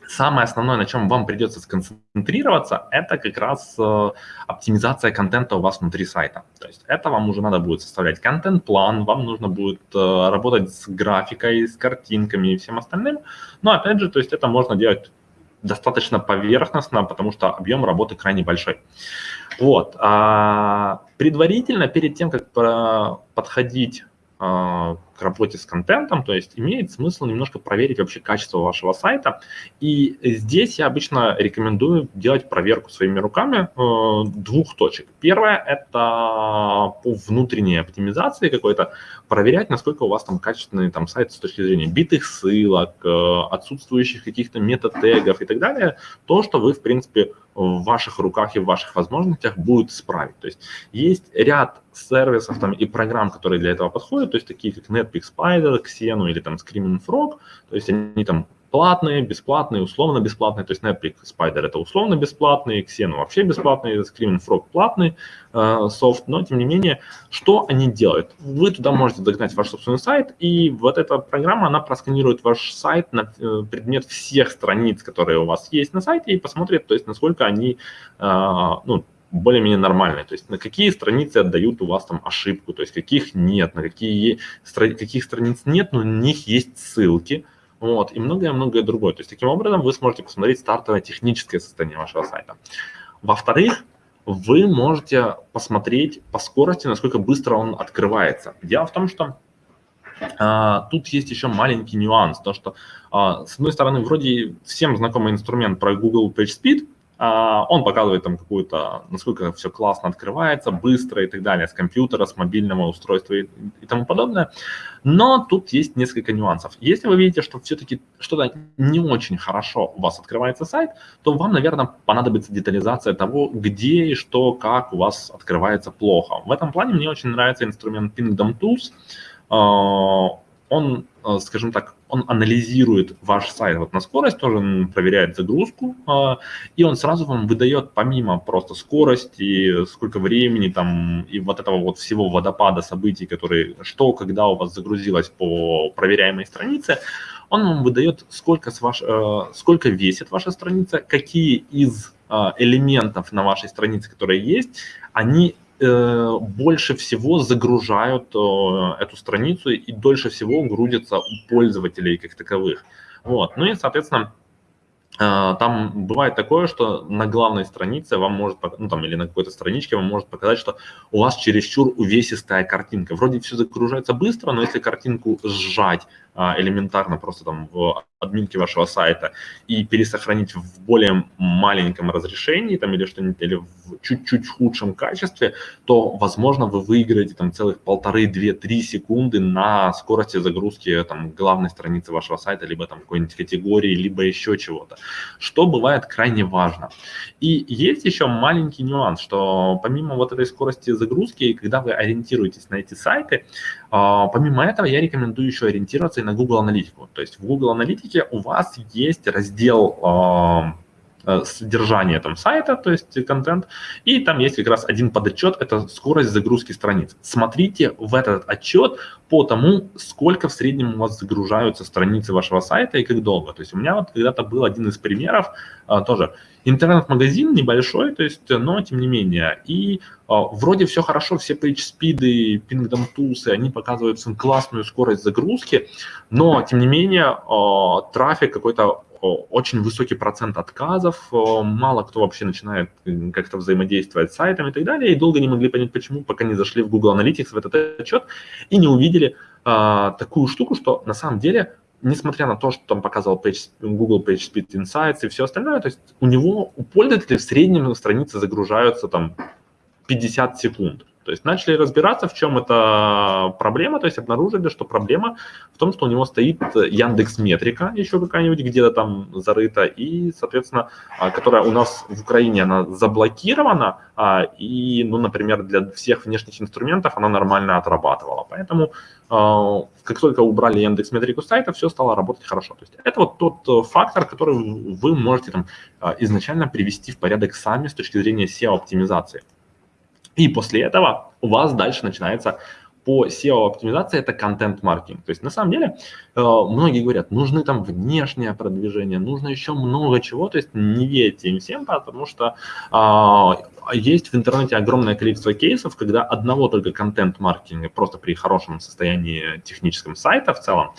самое основное, на чем вам придется сконцентрироваться, это как раз э, оптимизация контента у вас внутри сайта. То есть это вам уже надо будет составлять контент-план, вам нужно будет э, работать с графикой, с картинками и всем остальным. Но опять же, то есть это можно делать достаточно поверхностно, потому что объем работы крайне большой. Вот. А предварительно, перед тем, как подходить а, к работе с контентом, то есть имеет смысл немножко проверить вообще качество вашего сайта. И здесь я обычно рекомендую делать проверку своими руками э, двух точек. Первое – это по внутренней оптимизации какой-то, проверять, насколько у вас там качественный там, сайт с точки зрения битых ссылок, э, отсутствующих каких-то мета-тегов и так далее. То, что вы, в принципе, в ваших руках и в ваших возможностях будет исправить. То есть есть ряд сервисов там, и программ, которые для этого подходят, то есть такие как Netpeak Spider, Xenu или там Screaming Frog, то есть они там платные, бесплатные, условно бесплатные, то есть Netpeak Spider это условно бесплатный, Xenu вообще бесплатный, Screaming Frog платный э, софт, но тем не менее, что они делают? Вы туда можете загнать ваш собственный сайт, и вот эта программа, она просканирует ваш сайт на э, предмет всех страниц, которые у вас есть на сайте, и посмотрит, то есть насколько они, э, ну, более-менее нормальные, то есть на какие страницы отдают у вас там ошибку, то есть каких нет, на какие, каких страниц нет, но на них есть ссылки, вот, и многое-многое другое. То есть таким образом вы сможете посмотреть стартовое техническое состояние вашего сайта. Во-вторых, вы можете посмотреть по скорости, насколько быстро он открывается. Дело в том, что а, тут есть еще маленький нюанс, то что, а, с одной стороны, вроде всем знакомый инструмент про Google PageSpeed, он показывает там какую-то, насколько все классно открывается, быстро и так далее, с компьютера, с мобильного устройства и, и тому подобное. Но тут есть несколько нюансов. Если вы видите, что все-таки что-то не очень хорошо у вас открывается сайт, то вам, наверное, понадобится детализация того, где и что, как у вас открывается плохо. В этом плане мне очень нравится инструмент Pingdom Tools. А, он, э, скажем так, он анализирует ваш сайт вот на скорость, тоже проверяет загрузку, э, и он сразу вам выдает помимо просто скорости, сколько времени там и вот этого вот всего водопада событий, которые, что, когда у вас загрузилось по проверяемой странице, он вам выдает, сколько, с ваш, э, сколько весит ваша страница, какие из элементов на вашей странице, которые есть, они Э, больше всего загружают э, эту страницу и дольше всего грузятся у пользователей как таковых. Вот. Ну и, соответственно, э, там бывает такое, что на главной странице вам может, ну там или на какой-то страничке вам может показать, что у вас чересчур увесистая картинка. Вроде все загружается быстро, но если картинку сжать элементарно просто там в админки вашего сайта и пересохранить в более маленьком разрешении там, или что-нибудь, или в чуть-чуть худшем качестве, то, возможно, вы выиграете там целых полторы, две, три секунды на скорости загрузки там главной страницы вашего сайта, либо там какой-нибудь категории, либо еще чего-то, что бывает крайне важно. И есть еще маленький нюанс, что помимо вот этой скорости загрузки, когда вы ориентируетесь на эти сайты, а, помимо этого я рекомендую еще ориентироваться и на Google Аналитику. То есть в Google Аналитике у вас есть раздел а, содержание там сайта, то есть контент, и там есть как раз один подотчет, это скорость загрузки страниц. Смотрите в этот отчет по тому, сколько в среднем у вас загружаются страницы вашего сайта и как долго. То есть у меня вот когда-то был один из примеров, а, тоже интернет-магазин небольшой, то есть, но тем не менее, и а, вроде все хорошо, все PageSpeed, Pingdom Tools, они показывают классную скорость загрузки, но тем не менее а, трафик какой-то очень высокий процент отказов, мало кто вообще начинает как-то взаимодействовать с сайтом и так далее, и долго не могли понять, почему, пока не зашли в Google Analytics в этот отчет и не увидели а, такую штуку, что на самом деле, несмотря на то, что там показывал page, Google PageSpeed Insights и все остальное, то есть у него, у пользователей в среднем страницы загружаются там 50 секунд. То есть начали разбираться, в чем эта проблема, то есть обнаружили, что проблема в том, что у него стоит Яндекс Метрика еще какая-нибудь где-то там зарыта, и, соответственно, а, которая у нас в Украине, она заблокирована, а, и, ну, например, для всех внешних инструментов она нормально отрабатывала. Поэтому а, как только убрали Яндекс Метрику сайта, все стало работать хорошо. То есть это вот тот э, фактор, который вы можете там изначально привести в порядок сами с точки зрения SEO-оптимизации. И после этого у вас дальше начинается по SEO-оптимизации это контент-маркетинг. То есть на самом деле э, многие говорят, нужны там внешнее продвижение, нужно еще много чего, то есть не верьте им всем, потому что э, есть в интернете огромное количество кейсов, когда одного только контент-маркетинга просто при хорошем состоянии техническом сайта в целом,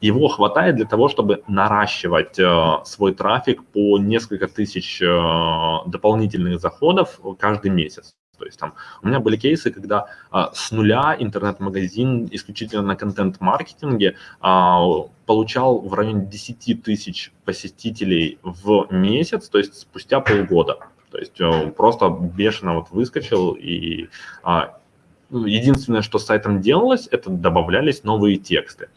его хватает для того, чтобы наращивать э, свой трафик по несколько тысяч дополнительных заходов каждый месяц. То есть там у меня были кейсы, когда а, с нуля интернет-магазин исключительно на контент-маркетинге а, получал в районе 10 тысяч посетителей в месяц, то есть спустя полгода. То есть а, просто бешено вот выскочил и а, единственное, что с сайтом делалось, это добавлялись новые тексты.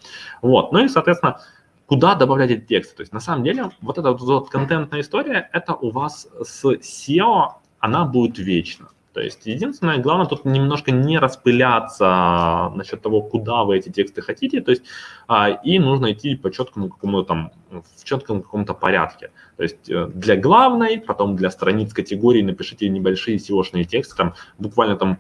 Вот, ну и, соответственно, куда добавлять эти тексты. То есть на самом деле вот эта вот, вот контентная история, это у вас с SEO, она будет вечно. То есть единственное, главное тут немножко не распыляться насчет того, куда вы эти тексты хотите, то есть а, и нужно идти по четкому какому-то там, в четком каком-то порядке. То есть э, для главной, потом для страниц категории напишите небольшие SEO-шные тексты, там буквально там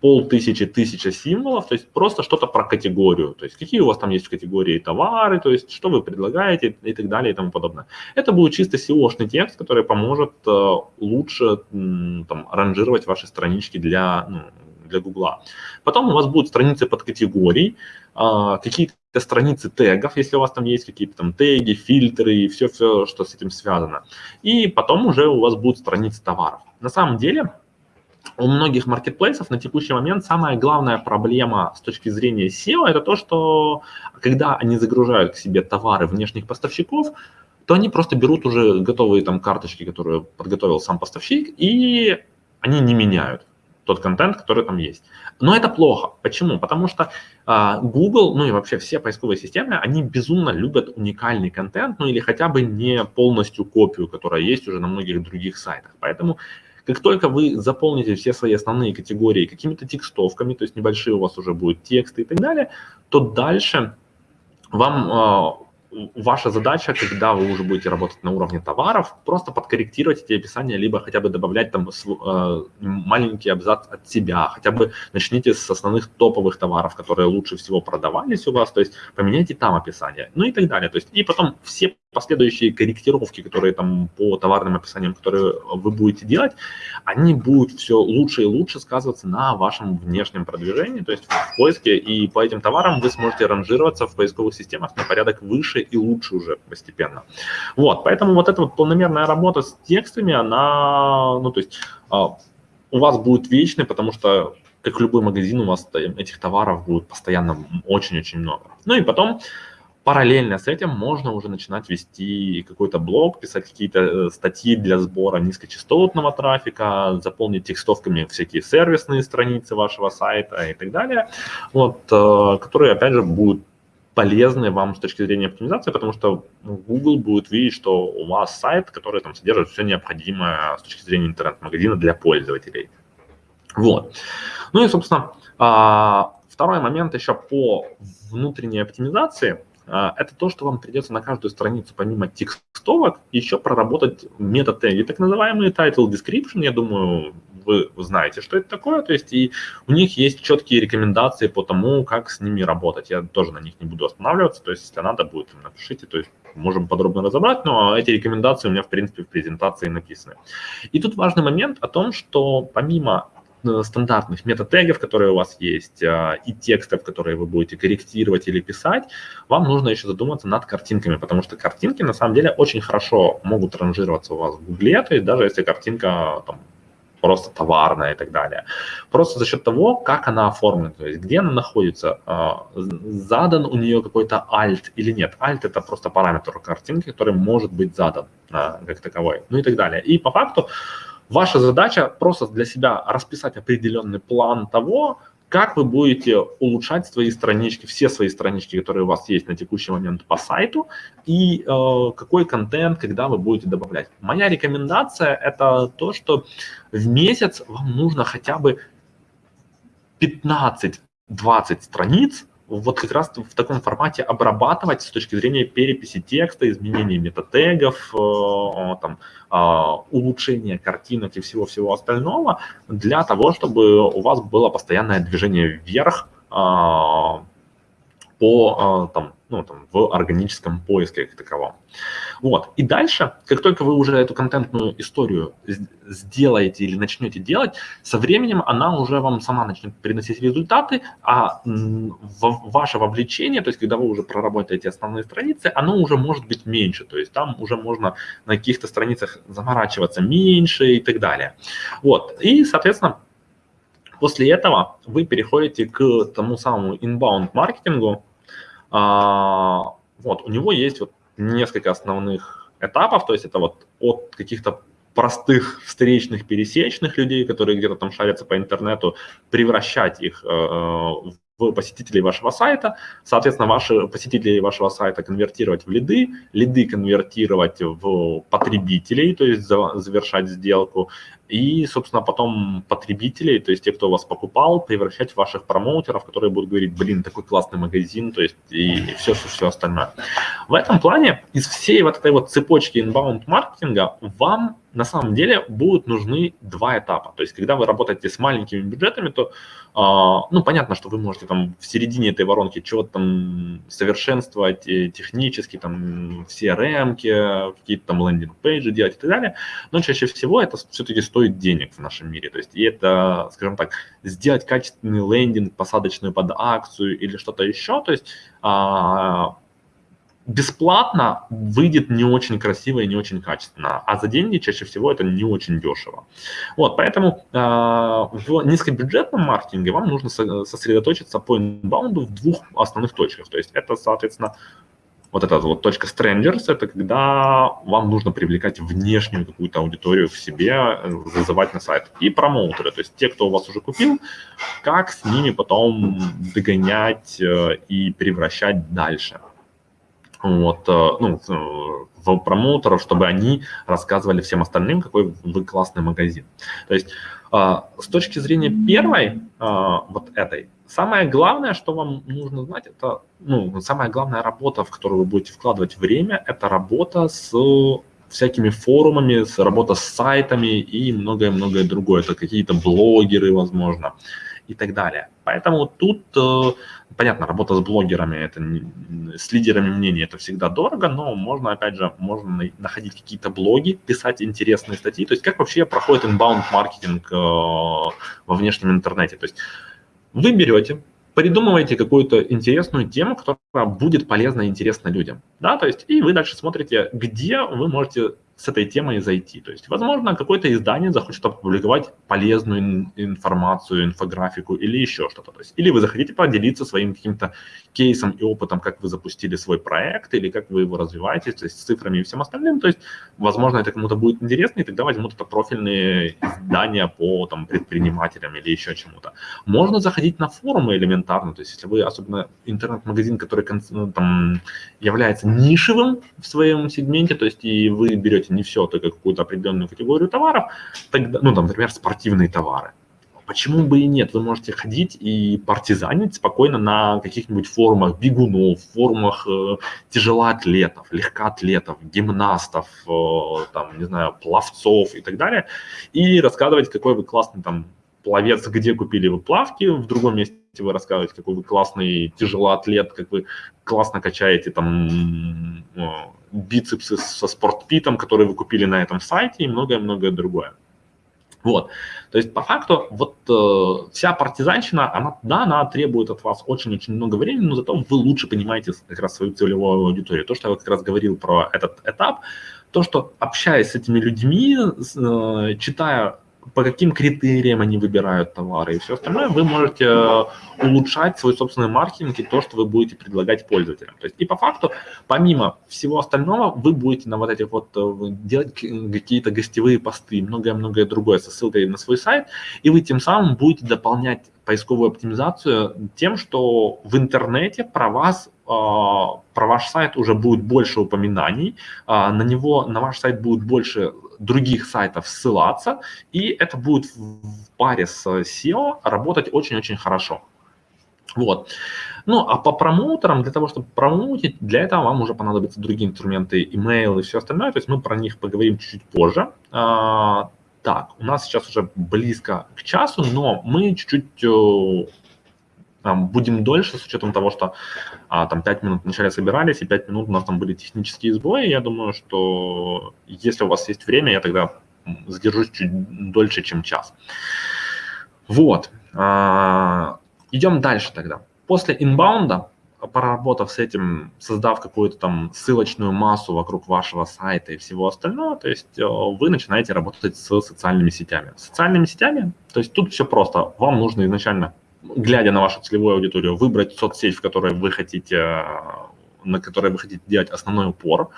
полтысячи, тысяча символов, то есть просто что-то про категорию, то есть какие у вас там есть в категории товары, то есть что вы предлагаете и так далее и тому подобное. Это будет чисто SEO-шный текст, который поможет э, лучше там, ранжировать ваши странички для, ну, для Гугла. Потом у вас будут страницы под категорий, э, какие-то страницы тегов, если у вас там есть какие-то там теги, фильтры и все-все, что с этим связано. И потом уже у вас будут страницы товаров. На самом деле, у многих маркетплейсов на текущий момент самая главная проблема с точки зрения SEO это то, что когда они загружают к себе товары внешних поставщиков, то они просто берут уже готовые там карточки, которые подготовил сам поставщик, и они не меняют тот контент, который там есть. Но это плохо. Почему? Потому что э, Google, ну и вообще все поисковые системы, они безумно любят уникальный контент, ну или хотя бы не полностью копию, которая есть уже на многих других сайтах. Поэтому как только вы заполните все свои основные категории какими-то текстовками, то есть небольшие у вас уже будут тексты и так далее, то дальше вам ваша задача, когда вы уже будете работать на уровне товаров, просто подкорректировать эти описания, либо хотя бы добавлять там э, маленький абзац от себя, хотя бы начните с основных топовых товаров, которые лучше всего продавались у вас, то есть поменяйте там описание, ну и так далее. То есть и потом все последующие корректировки, которые там по товарным описаниям, которые вы будете делать, они будут все лучше и лучше сказываться на вашем внешнем продвижении, то есть в поиске, и по этим товарам вы сможете ранжироваться в поисковых системах на порядок выше и лучше уже постепенно. Вот, поэтому вот эта вот полномерная работа с текстами, она, ну, то есть а, у вас будет вечной, потому что как любой магазин, у вас этих товаров будет постоянно очень-очень много. Ну и потом Параллельно с этим можно уже начинать вести какой-то блог, писать какие-то э, статьи для сбора низкочастотного трафика, заполнить текстовками всякие сервисные страницы вашего сайта и так далее, вот, э, которые, опять же, будут полезны вам с точки зрения оптимизации, потому что Google будет видеть, что у вас сайт, который там содержит все необходимое с точки зрения интернет-магазина для пользователей. Вот. Ну и, собственно, а, второй момент еще по внутренней оптимизации – это то, что вам придется на каждую страницу, помимо текстовок, еще проработать мета-теги, так называемые title description, я думаю, вы знаете, что это такое, то есть и у них есть четкие рекомендации по тому, как с ними работать, я тоже на них не буду останавливаться, то есть если надо будет, напишите, то есть можем подробно разобрать, но эти рекомендации у меня, в принципе, в презентации написаны. И тут важный момент о том, что помимо стандартных метатегов, которые у вас есть, а, и текстов, которые вы будете корректировать или писать, вам нужно еще задуматься над картинками, потому что картинки на самом деле очень хорошо могут ранжироваться у вас в Гугле, то есть даже если картинка там, просто товарная и так далее. Просто за счет того, как она оформлена, то есть где она находится, а, задан у нее какой-то alt или нет. Alt это просто параметр картинки, который может быть задан а, как таковой, ну и так далее. И по факту Ваша задача просто для себя расписать определенный план того, как вы будете улучшать свои странички, все свои странички, которые у вас есть на текущий момент по сайту, и э, какой контент, когда вы будете добавлять. Моя рекомендация – это то, что в месяц вам нужно хотя бы 15-20 страниц вот как раз в таком формате обрабатывать с точки зрения переписи текста, изменения метатегов, э, там, а, улучшения картинок и всего-всего остального, для того, чтобы у вас было постоянное движение вверх а, по а, там, ну, там, в органическом поиске как таковом. Вот. И дальше, как только вы уже эту контентную историю сделаете или начнете делать, со временем она уже вам сама начнет приносить результаты, а ваше вовлечение, то есть когда вы уже проработаете основные страницы, оно уже может быть меньше, то есть там уже можно на каких-то страницах заморачиваться меньше и так далее. Вот. И, соответственно, После этого вы переходите к тому самому inbound маркетингу, а, вот, у него есть вот несколько основных этапов, то есть это вот от каких-то простых встречных, пересечных людей, которые где-то там шарятся по интернету, превращать их э, в посетителей вашего сайта, соответственно, ваши посетители вашего сайта конвертировать в лиды, лиды конвертировать в потребителей, то есть завершать сделку, и, собственно, потом потребителей, то есть те, кто вас покупал, превращать в ваших промоутеров, которые будут говорить, блин, такой классный магазин, то есть и все, все, все остальное. В этом плане из всей вот этой вот цепочки inbound маркетинга вам на самом деле будут нужны два этапа. То есть, когда вы работаете с маленькими бюджетами, то, э, ну, понятно, что вы можете там в середине этой воронки чего-то там совершенствовать технически, там, все CRM, какие-то там лендинг-пейджи делать и так далее, но чаще всего это все-таки стоит денег в нашем мире. То есть, и это, скажем так, сделать качественный лендинг, посадочную под акцию или что-то еще, то есть, э, бесплатно выйдет не очень красиво и не очень качественно, а за деньги чаще всего это не очень дешево. Вот, поэтому э, в низкобюджетном маркетинге вам нужно сосредоточиться по инбаунду в двух основных точках. То есть это, соответственно, вот эта вот точка strangers, это когда вам нужно привлекать внешнюю какую-то аудиторию к себе, вызывать на сайт. И промоутеры, то есть те, кто у вас уже купил, как с ними потом догонять э, и превращать дальше вот, э, ну, в промоутеров, чтобы они рассказывали всем остальным, какой вы классный магазин. То есть с точки зрения первой, вот этой самое главное, что вам нужно знать, это, ну, самая главная работа, в которую вы будете вкладывать время, это работа с всякими форумами, с работа с сайтами и многое-многое другое. Это какие-то блогеры, возможно, и так далее. Поэтому тут, э, понятно, работа с блогерами, это с лидерами мнений, это всегда дорого, но можно, опять же, можно находить какие-то блоги, писать интересные статьи. То есть как вообще проходит inbound маркетинг э, во внешнем интернете. То есть вы берете, придумываете какую-то интересную тему, которая будет полезна и интересна людям. Да, то есть и вы дальше смотрите, где вы можете с этой темой зайти. То есть, возможно, какое-то издание захочет опубликовать полезную информацию, инфографику или еще что-то. То есть, или вы захотите поделиться своим каким-то кейсом и опытом, как вы запустили свой проект, или как вы его развиваете, то есть с цифрами и всем остальным. То есть, возможно, это кому-то будет интересно, и тогда возьмут это профильные издания по там, предпринимателям или еще чему-то. Можно заходить на форумы элементарно, то есть, если вы, особенно интернет-магазин, который ну, там, является нишевым в своем сегменте, то есть, и вы берете не все, только какую-то определенную категорию товаров, тогда, ну, там, например, спортивные товары. Почему бы и нет? Вы можете ходить и партизанить спокойно на каких-нибудь форумах бегунов, форумах э, тяжелоатлетов, легкоатлетов, гимнастов, э, там, не знаю, пловцов и так далее, и рассказывать, какой вы классный там пловец, где купили вы плавки, в другом месте вы рассказываете, какой вы классный тяжелоатлет, как вы классно качаете там э, бицепсы со спортпитом, которые вы купили на этом сайте и многое-многое другое. Вот, то есть по факту вот э, вся партизанщина, она, да, она требует от вас очень-очень много времени, но зато вы лучше понимаете как раз свою целевую аудиторию. То, что я как раз говорил про этот этап, то, что общаясь с этими людьми, э, читая по каким критериям они выбирают товары и все остальное, вы можете э, улучшать свой собственный маркетинг и то, что вы будете предлагать пользователям. То есть и по факту, помимо всего остального, вы будете на вот этих вот э, делать какие-то гостевые посты, многое-многое другое со ссылкой на свой сайт, и вы тем самым будете дополнять поисковую оптимизацию тем, что в интернете про вас а, про ваш сайт уже будет больше упоминаний, а, на него, на ваш сайт будет больше других сайтов ссылаться, и это будет в паре с SEO работать очень-очень хорошо. Вот. Ну, а по промоутерам, для того, чтобы промоутить, для этого вам уже понадобятся другие инструменты, email и все остальное, то есть мы про них поговорим чуть-чуть позже. А, так, у нас сейчас уже близко к часу, но мы чуть-чуть э, будем дольше, с учетом того, что а, там 5 минут вначале собирались, и 5 минут у нас там были технические сбои. Я думаю, что если у вас есть время, я тогда задержусь чуть дольше, чем час. Вот. А, идем дальше тогда. После инбаунда, поработав с этим, создав какую-то там ссылочную массу вокруг вашего сайта и всего остального, то есть э, вы начинаете работать с социальными сетями. Социальными сетями, то есть тут все просто. Вам нужно изначально глядя на вашу целевую аудиторию, выбрать соцсеть, в которой вы хотите, на которой вы хотите делать основной упор,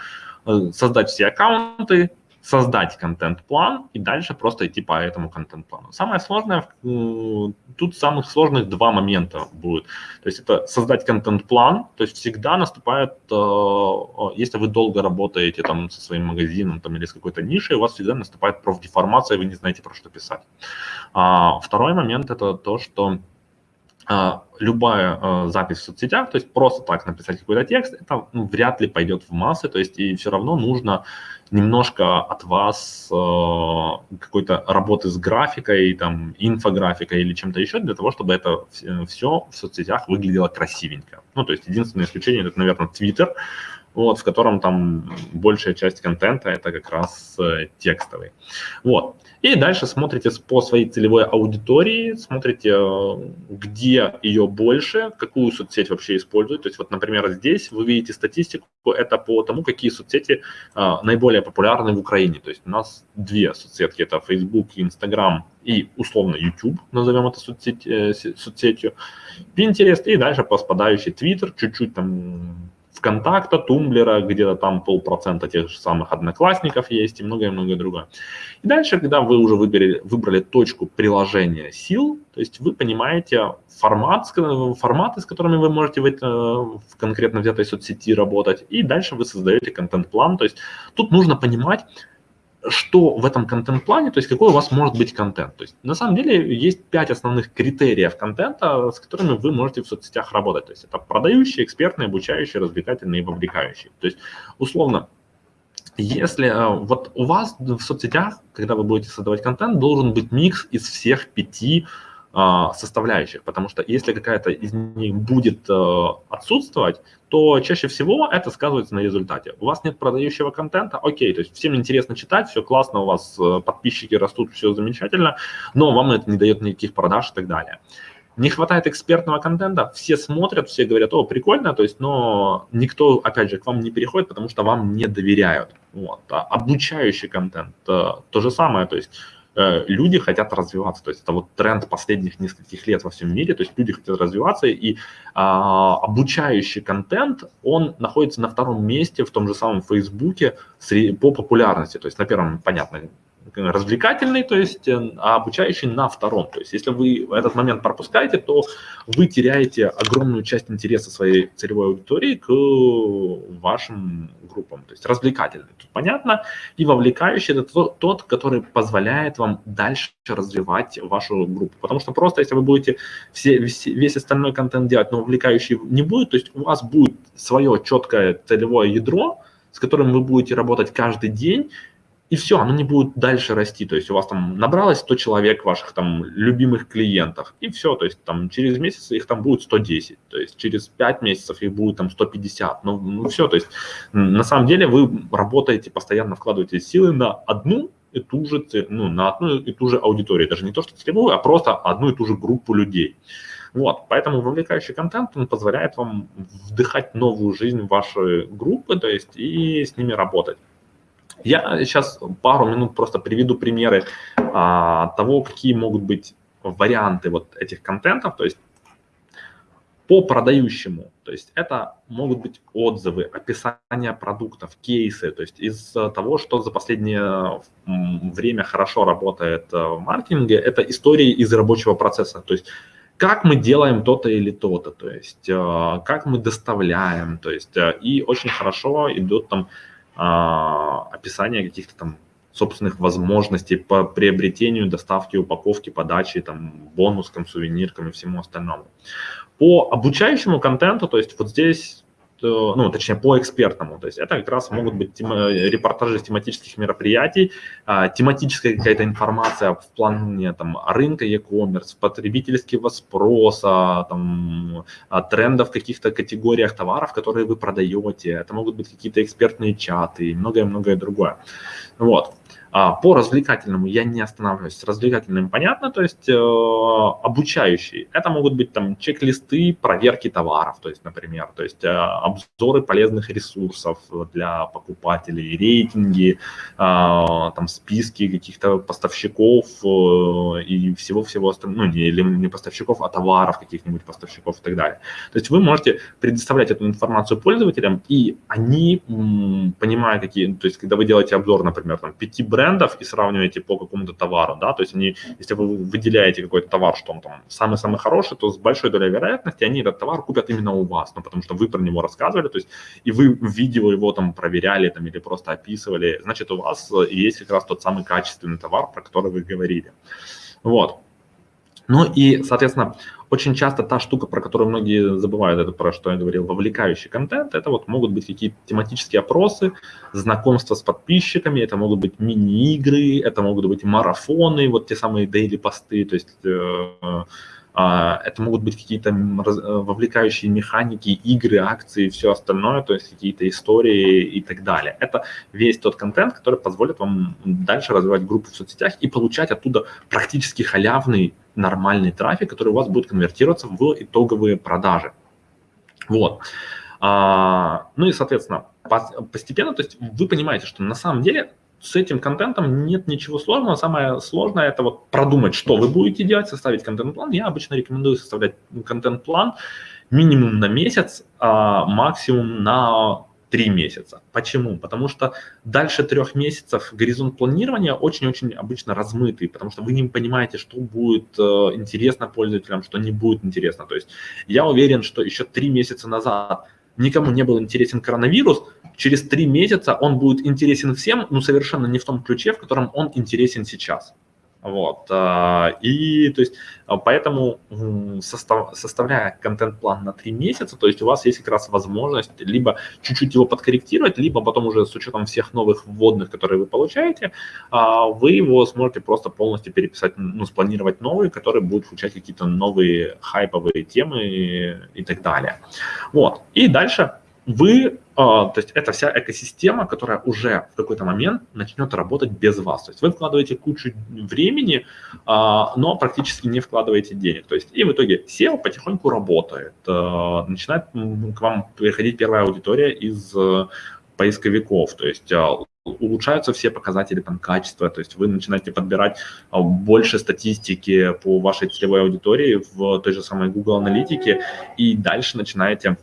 э, создать все аккаунты, создать контент-план и дальше просто идти по этому контент-плану. Самое сложное, тут самых сложных два момента будет. То есть это создать контент-план, то есть всегда наступает, э, если вы долго работаете там со своим магазином там, или с какой-то нишей, у вас всегда наступает профдеформация, вы не знаете, про что писать. А второй момент это то, что любая а, запись в соцсетях, то есть просто так написать какой-то текст, это ну, вряд ли пойдет в массы, то есть и все равно нужно немножко от вас а, какой-то работы с графикой, там, инфографикой или чем-то еще для того, чтобы это все в соцсетях выглядело красивенько. Ну, то есть единственное исключение, это, наверное, Twitter, вот, в котором там большая часть контента это как раз э, текстовый. Вот. И дальше смотрите по своей целевой аудитории, смотрите, э, где ее больше, какую соцсеть вообще используют. То есть вот, например, здесь вы видите статистику, это по тому, какие соцсети а, наиболее популярны в Украине. То есть у нас две соцсетки, это Facebook, Instagram и условно YouTube, назовем это соцсеть, э, соцсетью, Pinterest и дальше по спадающей Twitter, чуть-чуть там ВКонтакта, Тумблера, где-то там полпроцента тех же самых одноклассников есть и многое-многое другое. И дальше, когда вы уже выбрали, выбрали точку приложения сил, то есть вы понимаете формат, форматы, с которыми вы можете в, это, в конкретно взятой соцсети работать, и дальше вы создаете контент-план. То есть тут нужно понимать, что в этом контент-плане, то есть какой у вас может быть контент. То есть на самом деле есть пять основных критериев контента, с которыми вы можете в соцсетях работать. То есть это продающие, экспертные, обучающие, развлекательные и вовлекающие. То есть условно, если э, вот у вас в соцсетях, когда вы будете создавать контент, должен быть микс из всех пяти составляющих, потому что если какая-то из них будет э, отсутствовать, то чаще всего это сказывается на результате. У вас нет продающего контента, окей, то есть всем интересно читать, все классно, у вас э, подписчики растут, все замечательно, но вам это не дает никаких продаж и так далее. Не хватает экспертного контента, все смотрят, все говорят, о, прикольно, то есть, но никто, опять же, к вам не переходит, потому что вам не доверяют. Вот. А обучающий контент, э, то же самое, то есть люди хотят развиваться. То есть это вот тренд последних нескольких лет во всем мире. То есть люди хотят развиваться, и а, обучающий контент, он находится на втором месте в том же самом Фейсбуке по популярности. То есть на первом, понятно, развлекательный, то есть, э, а обучающий на втором. То есть, если вы этот момент пропускаете, то вы теряете огромную часть интереса своей целевой аудитории к вашим группам. То есть, развлекательный, тут понятно, и вовлекающий – это тот, который позволяет вам дальше развивать вашу группу. Потому что просто, если вы будете все, весь, весь остальной контент делать, но вовлекающий не будет, то есть, у вас будет свое четкое целевое ядро, с которым вы будете работать каждый день, и все, оно не будет дальше расти. То есть у вас там набралось 100 человек ваших там любимых клиентов, и все, то есть там через месяц их там будет 110, то есть через 5 месяцев их будет там 150, ну, ну все, то есть на самом деле вы работаете, постоянно вкладываете силы на одну и ту же, ну, на одну и ту же аудиторию, даже не то, что целевую, а просто одну и ту же группу людей. Вот, поэтому вовлекающий контент, он позволяет вам вдыхать новую жизнь в ваши группы, то есть и с ними работать. Я сейчас пару минут просто приведу примеры а, того, какие могут быть варианты вот этих контентов, то есть по продающему, то есть это могут быть отзывы, описание продуктов, кейсы, то есть из того, что за последнее время хорошо работает в маркетинге, это истории из рабочего процесса, то есть как мы делаем то-то или то-то, то есть э, как мы доставляем, то есть э, и очень хорошо идут там а, описание каких-то там собственных возможностей по приобретению, доставке, упаковке, подаче, там, бонускам, сувениркам и всему остальному. По обучающему контенту, то есть вот здесь ну, точнее, по экспертному. То есть это как раз могут быть тема, репортажи с тематических мероприятий, а, тематическая какая-то информация в плане там, рынка e-commerce, потребительского спроса, там, а, трендов в каких-то категориях товаров, которые вы продаете. Это могут быть какие-то экспертные чаты и многое-многое другое. Вот. А, по развлекательному я не останавливаюсь. Развлекательным понятно, то есть э, обучающий. Это могут быть там чек-листы проверки товаров, то есть, например, то есть э, обзоры полезных ресурсов для покупателей, рейтинги, э, там списки каких-то поставщиков э, и всего-всего остального, ну не, не поставщиков, а товаров каких-нибудь поставщиков и так далее. То есть вы можете предоставлять эту информацию пользователям, и они, понимая какие, то есть когда вы делаете обзор, например, там пяти брендов, брендов и сравниваете по какому-то товару, да, то есть они, если вы выделяете какой-то товар, что он там самый-самый хороший, то с большой долей вероятности они этот товар купят именно у вас, ну, потому что вы про него рассказывали, то есть и вы в видео его там проверяли там или просто описывали, значит, у вас есть как раз тот самый качественный товар, про который вы говорили. Вот. Ну и, соответственно, очень часто та штука, про которую многие забывают, это про что я говорил, вовлекающий контент, это вот могут быть какие-то тематические опросы, знакомства с подписчиками, это могут быть мини-игры, это могут быть марафоны, вот те самые daily посты, то есть э, это могут быть какие-то э, вовлекающие механики, игры, акции все остальное, то есть какие-то истории и так далее. Это весь тот контент, который позволит вам дальше развивать группу в соцсетях и получать оттуда практически халявный нормальный трафик, который у вас будет конвертироваться в итоговые продажи. Вот. А, ну и, соответственно, постепенно, то есть вы понимаете, что на самом деле с этим контентом нет ничего сложного. Самое сложное это вот продумать, что вы будете делать, составить контент-план. Я обычно рекомендую составлять контент-план минимум на месяц, а максимум на три месяца. Почему? Потому что дальше трех месяцев горизонт планирования очень-очень обычно размытый, потому что вы не понимаете, что будет э, интересно пользователям, что не будет интересно. То есть я уверен, что еще три месяца назад никому не был интересен коронавирус, через три месяца он будет интересен всем, но совершенно не в том ключе, в котором он интересен сейчас. Вот. А, и то есть, а, поэтому состав, составляя контент-план на три месяца, то есть у вас есть как раз возможность либо чуть-чуть его подкорректировать, либо потом уже с учетом всех новых вводных, которые вы получаете, а, вы его сможете просто полностью переписать, ну, спланировать новые, которые будут включать какие-то новые хайповые темы и так далее. Вот. И дальше вы, а, то есть это вся экосистема, которая уже в какой-то момент начнет работать без вас. То есть вы вкладываете кучу времени, а, но практически не вкладываете денег. То есть и в итоге SEO потихоньку работает. А, начинает к вам приходить первая аудитория из э, поисковиков. То есть улучшаются все показатели там, качества, то есть вы начинаете подбирать больше статистики по вашей целевой аудитории в той же самой Google аналитике, и дальше начинаете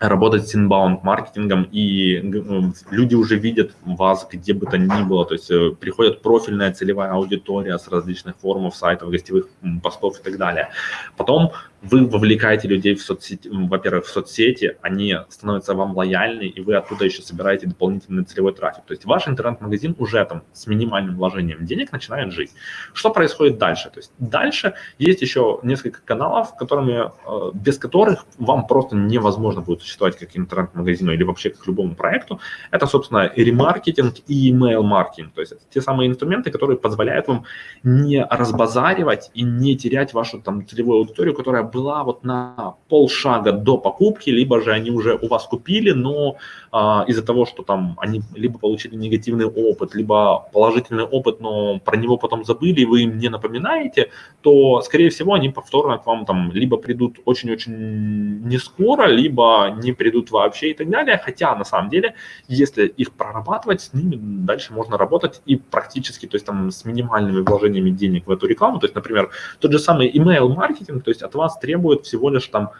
работать с inbound маркетингом, и ну, люди уже видят вас где бы то ни было, то есть э, приходит профильная целевая аудитория с различных форумов, сайтов, гостевых постов и так далее. Потом вы вовлекаете людей в соцсети, во-первых, в соцсети, они становятся вам лояльны, и вы оттуда еще собираете дополнительный целевой трафик. То есть ваш интернет-магазин уже там с минимальным вложением денег начинает жить. Что происходит дальше? То есть дальше есть еще несколько каналов, которыми, э, без которых вам просто невозможно будет существовать как интернет-магазину или вообще как любому проекту. Это, собственно, и ремаркетинг, и email-маркетинг. То есть это те самые инструменты, которые позволяют вам не разбазаривать и не терять вашу там целевую аудиторию, которая была вот на полшага до покупки, либо же они уже у вас купили, но а, из-за того, что там они либо получили негативный опыт, либо положительный опыт, но про него потом забыли, и вы им не напоминаете, то, скорее всего, они повторно к вам там либо придут очень-очень не скоро, либо не придут вообще и так далее. Хотя, на самом деле, если их прорабатывать, с ними дальше можно работать и практически, то есть там с минимальными вложениями денег в эту рекламу. То есть, например, тот же самый email-маркетинг, то есть от вас требует всего лишь там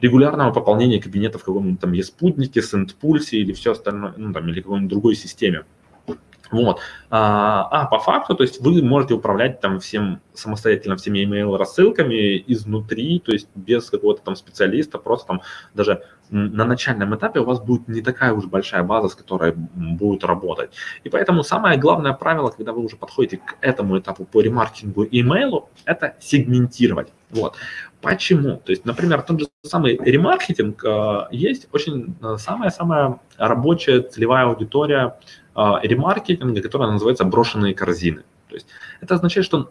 регулярного пополнения кабинета в каком-нибудь там еспутнике, сентпульсе или все остальное, ну там, или какой-нибудь другой системе. Вот. А, а по факту, то есть вы можете управлять там всем самостоятельно всеми email рассылками изнутри, то есть без какого-то там специалиста, просто там даже на начальном этапе у вас будет не такая уж большая база, с которой будет работать. И поэтому самое главное правило, когда вы уже подходите к этому этапу по ремаркетингу имейлу, это сегментировать. Вот. Почему? То есть, например, тот же самый ремаркетинг, э, есть очень э, самая-самая рабочая целевая аудитория ремаркетинга, которая называется брошенные корзины. То есть это означает, что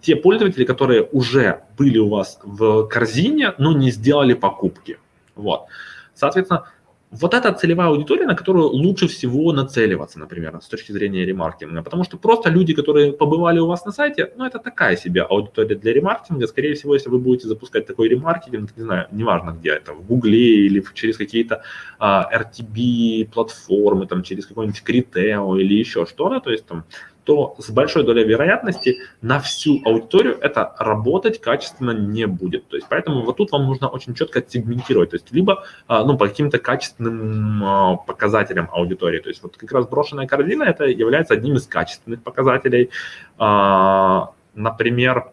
те пользователи, которые уже были у вас в корзине, но не сделали покупки. Вот. Соответственно, вот эта целевая аудитория, на которую лучше всего нацеливаться, например, с точки зрения ремаркетинга. Потому что просто люди, которые побывали у вас на сайте, ну, это такая себе аудитория для ремаркетинга. Скорее всего, если вы будете запускать такой ремаркетинг, не знаю, неважно где это, в Гугле или через какие-то а, RTB-платформы, там, через какой-нибудь Критео или еще что-то, то есть там то с большой долей вероятности на всю аудиторию это работать качественно не будет. То есть поэтому вот тут вам нужно очень четко сегментировать, то есть либо а, ну, по каким-то качественным а, показателям аудитории. То есть вот как раз брошенная корзина это является одним из качественных показателей. А, например,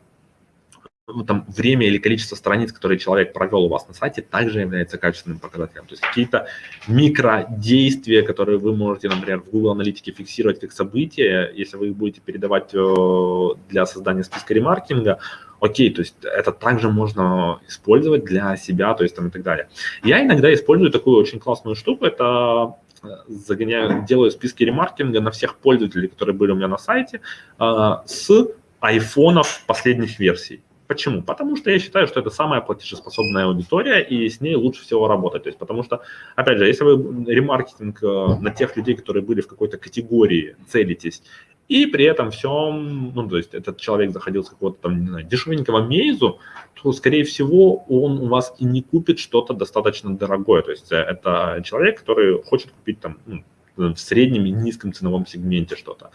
там, время или количество страниц, которые человек провел у вас на сайте, также является качественным показателем. То есть какие-то микродействия, которые вы можете, например, в Google Аналитике фиксировать как события, если вы их будете передавать э, для создания списка ремаркетинга, окей, то есть это также можно использовать для себя, то есть там и так далее. Я иногда использую такую очень классную штуку, это э, загоняю, делаю списки ремаркетинга на всех пользователей, которые были у меня на сайте, э, с айфонов последних версий. Почему? Потому что я считаю, что это самая платежеспособная аудитория, и с ней лучше всего работать. То есть, потому что, опять же, если вы ремаркетинг э, на тех людей, которые были в какой-то категории, целитесь, и при этом всем, ну, то есть этот человек заходил с какого-то там, не знаю, дешевенького мейзу, то, скорее всего, он у вас и не купит что-то достаточно дорогое. То есть э, это человек, который хочет купить там ну, в среднем и низком ценовом сегменте что-то.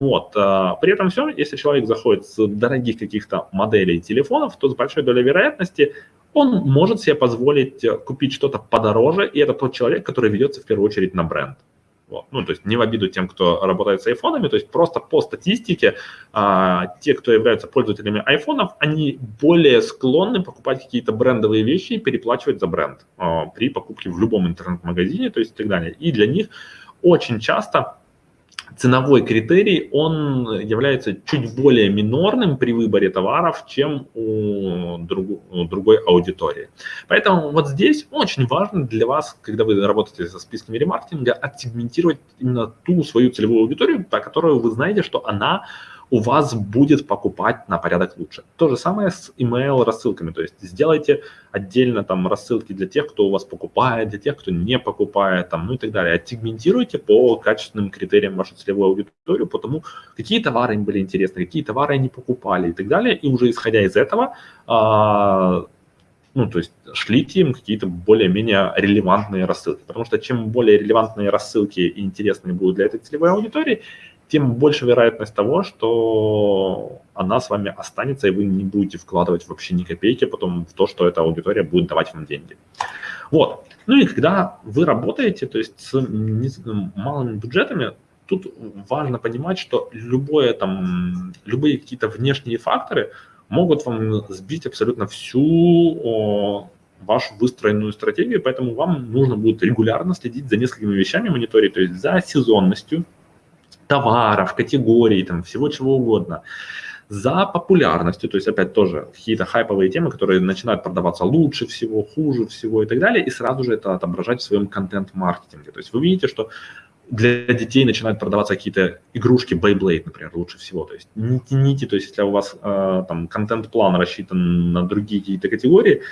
Вот. А, при этом все, если человек заходит с дорогих каких-то моделей телефонов, то с большой долей вероятности он может себе позволить э, купить что-то подороже, и это тот человек, который ведется в первую очередь на бренд. Вот. Ну, то есть не в обиду тем, кто работает с айфонами, то есть просто по статистике а, те, кто являются пользователями айфонов, они более склонны покупать какие-то брендовые вещи и переплачивать за бренд а, при покупке в любом интернет-магазине, то есть и так далее. И для них очень часто ценовой критерий, он является чуть более минорным при выборе товаров, чем у, друг, у другой аудитории. Поэтому вот здесь очень важно для вас, когда вы работаете со списками ремаркетинга, отсегментировать именно ту свою целевую аудиторию, по которой вы знаете, что она у вас будет покупать на порядок лучше. То же самое с email рассылками, то есть сделайте отдельно там рассылки для тех, кто у вас покупает, для тех, кто не покупает, там, ну и так далее. Отсегментируйте по качественным критериям вашу целевую аудиторию, потому какие товары им были интересны, какие товары они покупали и так далее. И уже исходя из этого, а, ну, то есть шлите им какие-то более-менее релевантные рассылки. Потому что чем более релевантные рассылки и интересные будут для этой целевой аудитории, тем больше вероятность того, что она с вами останется, и вы не будете вкладывать вообще ни копейки потом в то, что эта аудитория будет давать вам деньги. Вот. Ну и когда вы работаете, то есть с малыми бюджетами, тут важно понимать, что любое там, любые какие-то внешние факторы могут вам сбить абсолютно всю о, вашу выстроенную стратегию, поэтому вам нужно будет регулярно следить за несколькими вещами, мониторить, то есть за сезонностью, товаров, категорий, там, всего чего угодно. За популярностью, то есть опять тоже какие-то хайповые темы, которые начинают продаваться лучше всего, хуже всего и так далее, и сразу же это отображать в своем контент-маркетинге. То есть вы видите, что для детей начинают продаваться какие-то игрушки Beyblade, например, лучше всего. То есть не тяните, то есть если у вас э, там контент-план рассчитан на другие какие-то категории,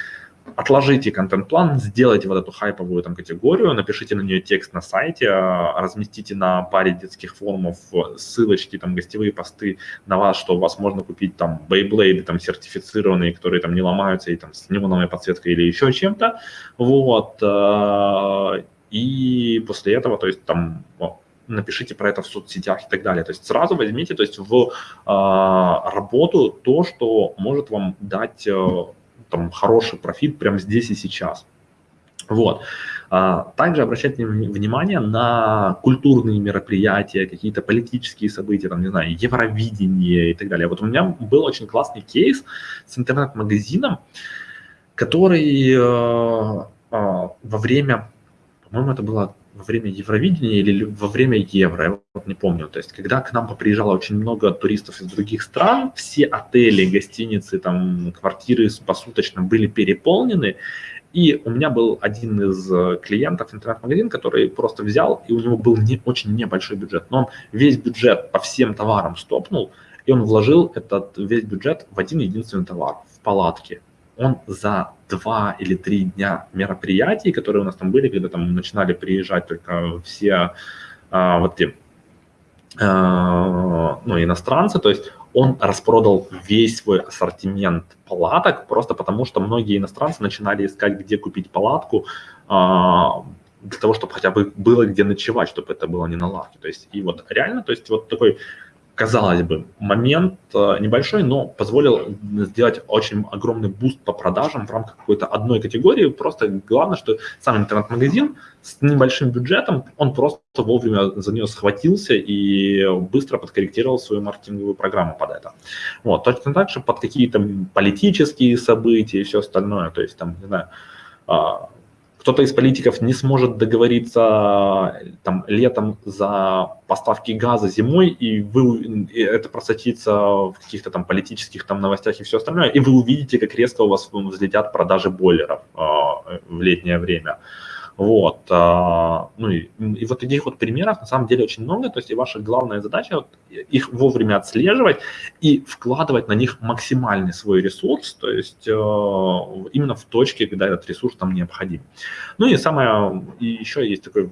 отложите контент-план, сделайте вот эту хайповую там категорию, напишите на нее текст на сайте, а, разместите на паре детских форумов ссылочки, там, гостевые посты на вас, что у вас можно купить там Beyblade, там, сертифицированные, которые там не ломаются, и там с неоновой подсветкой или еще чем-то, вот, а, и после этого, то есть там напишите про это в соцсетях и так далее. То есть сразу возьмите то есть, в э, работу то, что может вам дать э, там, хороший профит прямо здесь и сейчас. Вот. А, также обращайте внимание на культурные мероприятия, какие-то политические события, там, не знаю, Евровидение и так далее. Вот у меня был очень классный кейс с интернет-магазином, который э, э, во время, по-моему, это было во время Евровидения или во время Евро, я вот не помню. То есть, когда к нам поприезжало очень много туристов из других стран, все отели, гостиницы, там, квартиры посуточно были переполнены, и у меня был один из э, клиентов, интернет-магазин, который просто взял, и у него был не, очень небольшой бюджет, но он весь бюджет по всем товарам стопнул, и он вложил этот весь бюджет в один единственный товар, в палатки он за два или три дня мероприятий, которые у нас там были, когда там начинали приезжать только все а, вот те, а, ну, иностранцы, то есть он распродал весь свой ассортимент палаток, просто потому что многие иностранцы начинали искать, где купить палатку, а, для того, чтобы хотя бы было где ночевать, чтобы это было не на лавке. То есть, и вот реально, то есть вот такой казалось бы, момент э, небольшой, но позволил сделать очень огромный буст по продажам в рамках какой-то одной категории. Просто главное, что сам интернет-магазин с небольшим бюджетом, он просто вовремя за нее схватился и быстро подкорректировал свою маркетинговую программу под это. Вот. Точно так же под какие-то политические события и все остальное. То есть там, не знаю, а, кто-то из политиков не сможет договориться там, летом за поставки газа зимой, и, вы, и это просочится в каких-то там политических там новостях и все остальное, и вы увидите, как резко у вас взлетят продажи бойлеров э, в летнее время. Вот, а, ну и, и вот таких вот примеров на самом деле очень много, то есть и ваша главная задача вот, их вовремя отслеживать и вкладывать на них максимальный свой ресурс, то есть э, именно в точке, когда этот ресурс там необходим. Ну и самое, и еще есть такой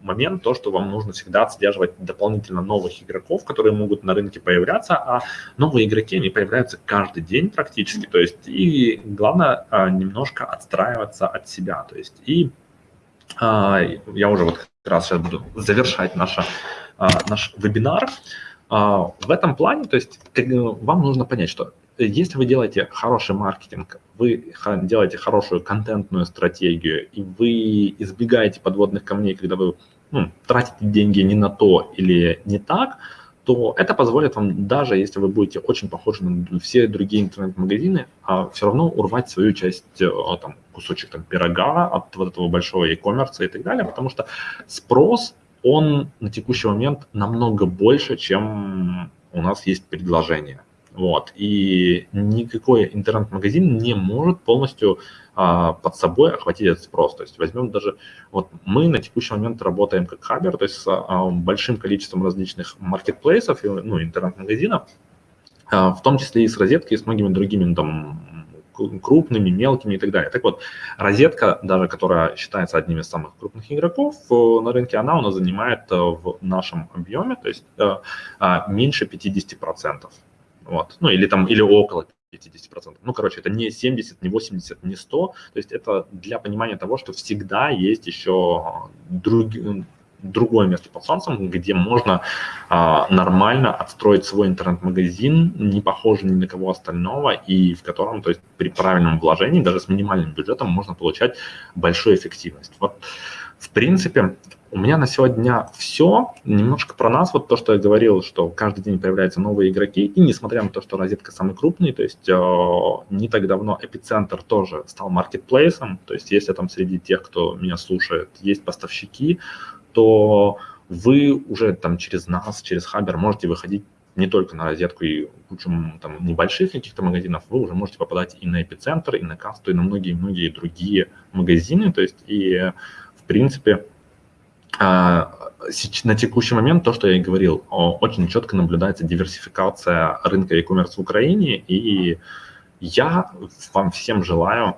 момент, то, что вам нужно всегда отслеживать дополнительно новых игроков, которые могут на рынке появляться, а новые игроки, они появляются каждый день практически, то есть и главное а, немножко отстраиваться от себя, то есть и я уже вот как раз сейчас буду завершать наша, а, наш вебинар. А, в этом плане, то есть вам нужно понять, что если вы делаете хороший маркетинг, вы делаете хорошую контентную стратегию, и вы избегаете подводных камней, когда вы ну, тратите деньги не на то или не так, то это позволит вам, даже если вы будете очень похожи на все другие интернет-магазины, а все равно урвать свою часть, э, там, кусочек там, пирога от вот этого большого e-commerce и так далее, потому что спрос, он на текущий момент намного больше, чем у нас есть предложение. Вот. И никакой интернет-магазин не может полностью а, под собой охватить этот спрос. То есть возьмем даже, вот мы на текущий момент работаем как хабер, то есть с а, большим количеством различных маркетплейсов, ну, интернет-магазинов, а, в том числе и с розеткой, и с многими другими там, крупными, мелкими и так далее. Так вот, розетка, даже которая считается одним из самых крупных игроков э, на рынке, она у нас занимает э, в нашем объеме, то есть э, меньше 50%. Вот. Ну, или там, или около 50%. Ну, короче, это не 70, не 80, не 100. То есть это для понимания того, что всегда есть еще друг, другое место под солнцем, где можно а, нормально отстроить свой интернет-магазин, не похожий ни на кого остального, и в котором, то есть при правильном вложении, даже с минимальным бюджетом, можно получать большую эффективность. Вот, в принципе, у меня на сегодня все. Немножко про нас. Вот то, что я говорил, что каждый день появляются новые игроки. И несмотря на то, что розетка самый крупный, то есть э, не так давно эпицентр тоже стал маркетплейсом. То есть если там среди тех, кто меня слушает, есть поставщики, то вы уже там через нас, через Хабер можете выходить не только на розетку и кучу там, небольших каких-то магазинов, вы уже можете попадать и на эпицентр, и на касту, и на многие-многие другие магазины. То есть и в принципе на текущий момент, то, что я и говорил, очень четко наблюдается диверсификация рынка e-commerce в Украине, и я вам всем желаю,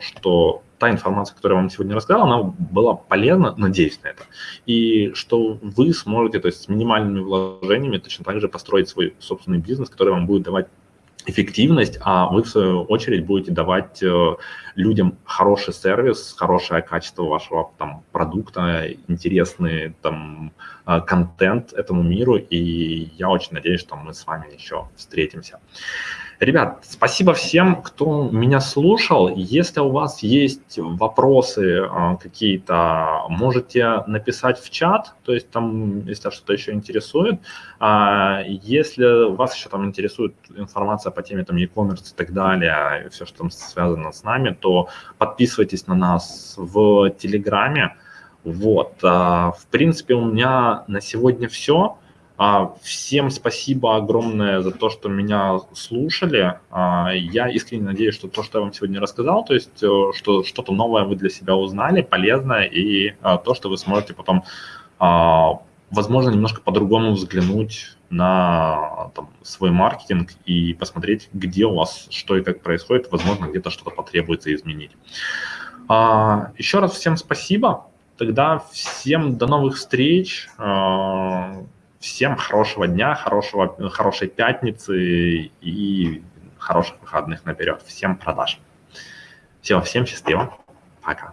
что та информация, которую я вам сегодня рассказал, она была полезна, надеюсь на это, и что вы сможете, то есть с минимальными вложениями точно так же построить свой собственный бизнес, который вам будет давать эффективность, а вы, в свою очередь, будете давать э, людям хороший сервис, хорошее качество вашего там, продукта, интересный там, э, контент этому миру, и я очень надеюсь, что мы с вами еще встретимся. Ребят, спасибо всем, кто меня слушал. Если у вас есть вопросы а, какие-то, можете написать в чат, то есть там, если что-то еще интересует. А, если вас еще там интересует информация по теме там e-commerce и так далее, все, что там связано с нами, то подписывайтесь на нас в Телеграме. Вот, а, в принципе, у меня на сегодня все. А, всем спасибо огромное за то, что меня слушали. А, я искренне надеюсь, что то, что я вам сегодня рассказал, то есть э, что что-то новое вы для себя узнали, полезное, и а, то, что вы сможете потом, возможно, немножко по-другому взглянуть на там, свой маркетинг и посмотреть, где у вас что и как происходит, возможно, где-то что-то потребуется изменить. Еще раз всем спасибо. Тогда всем до новых встреч. Всем хорошего дня, хорошего, хорошей пятницы и хороших выходных наперед. Всем продаж. Все, всем счастливо. Пока.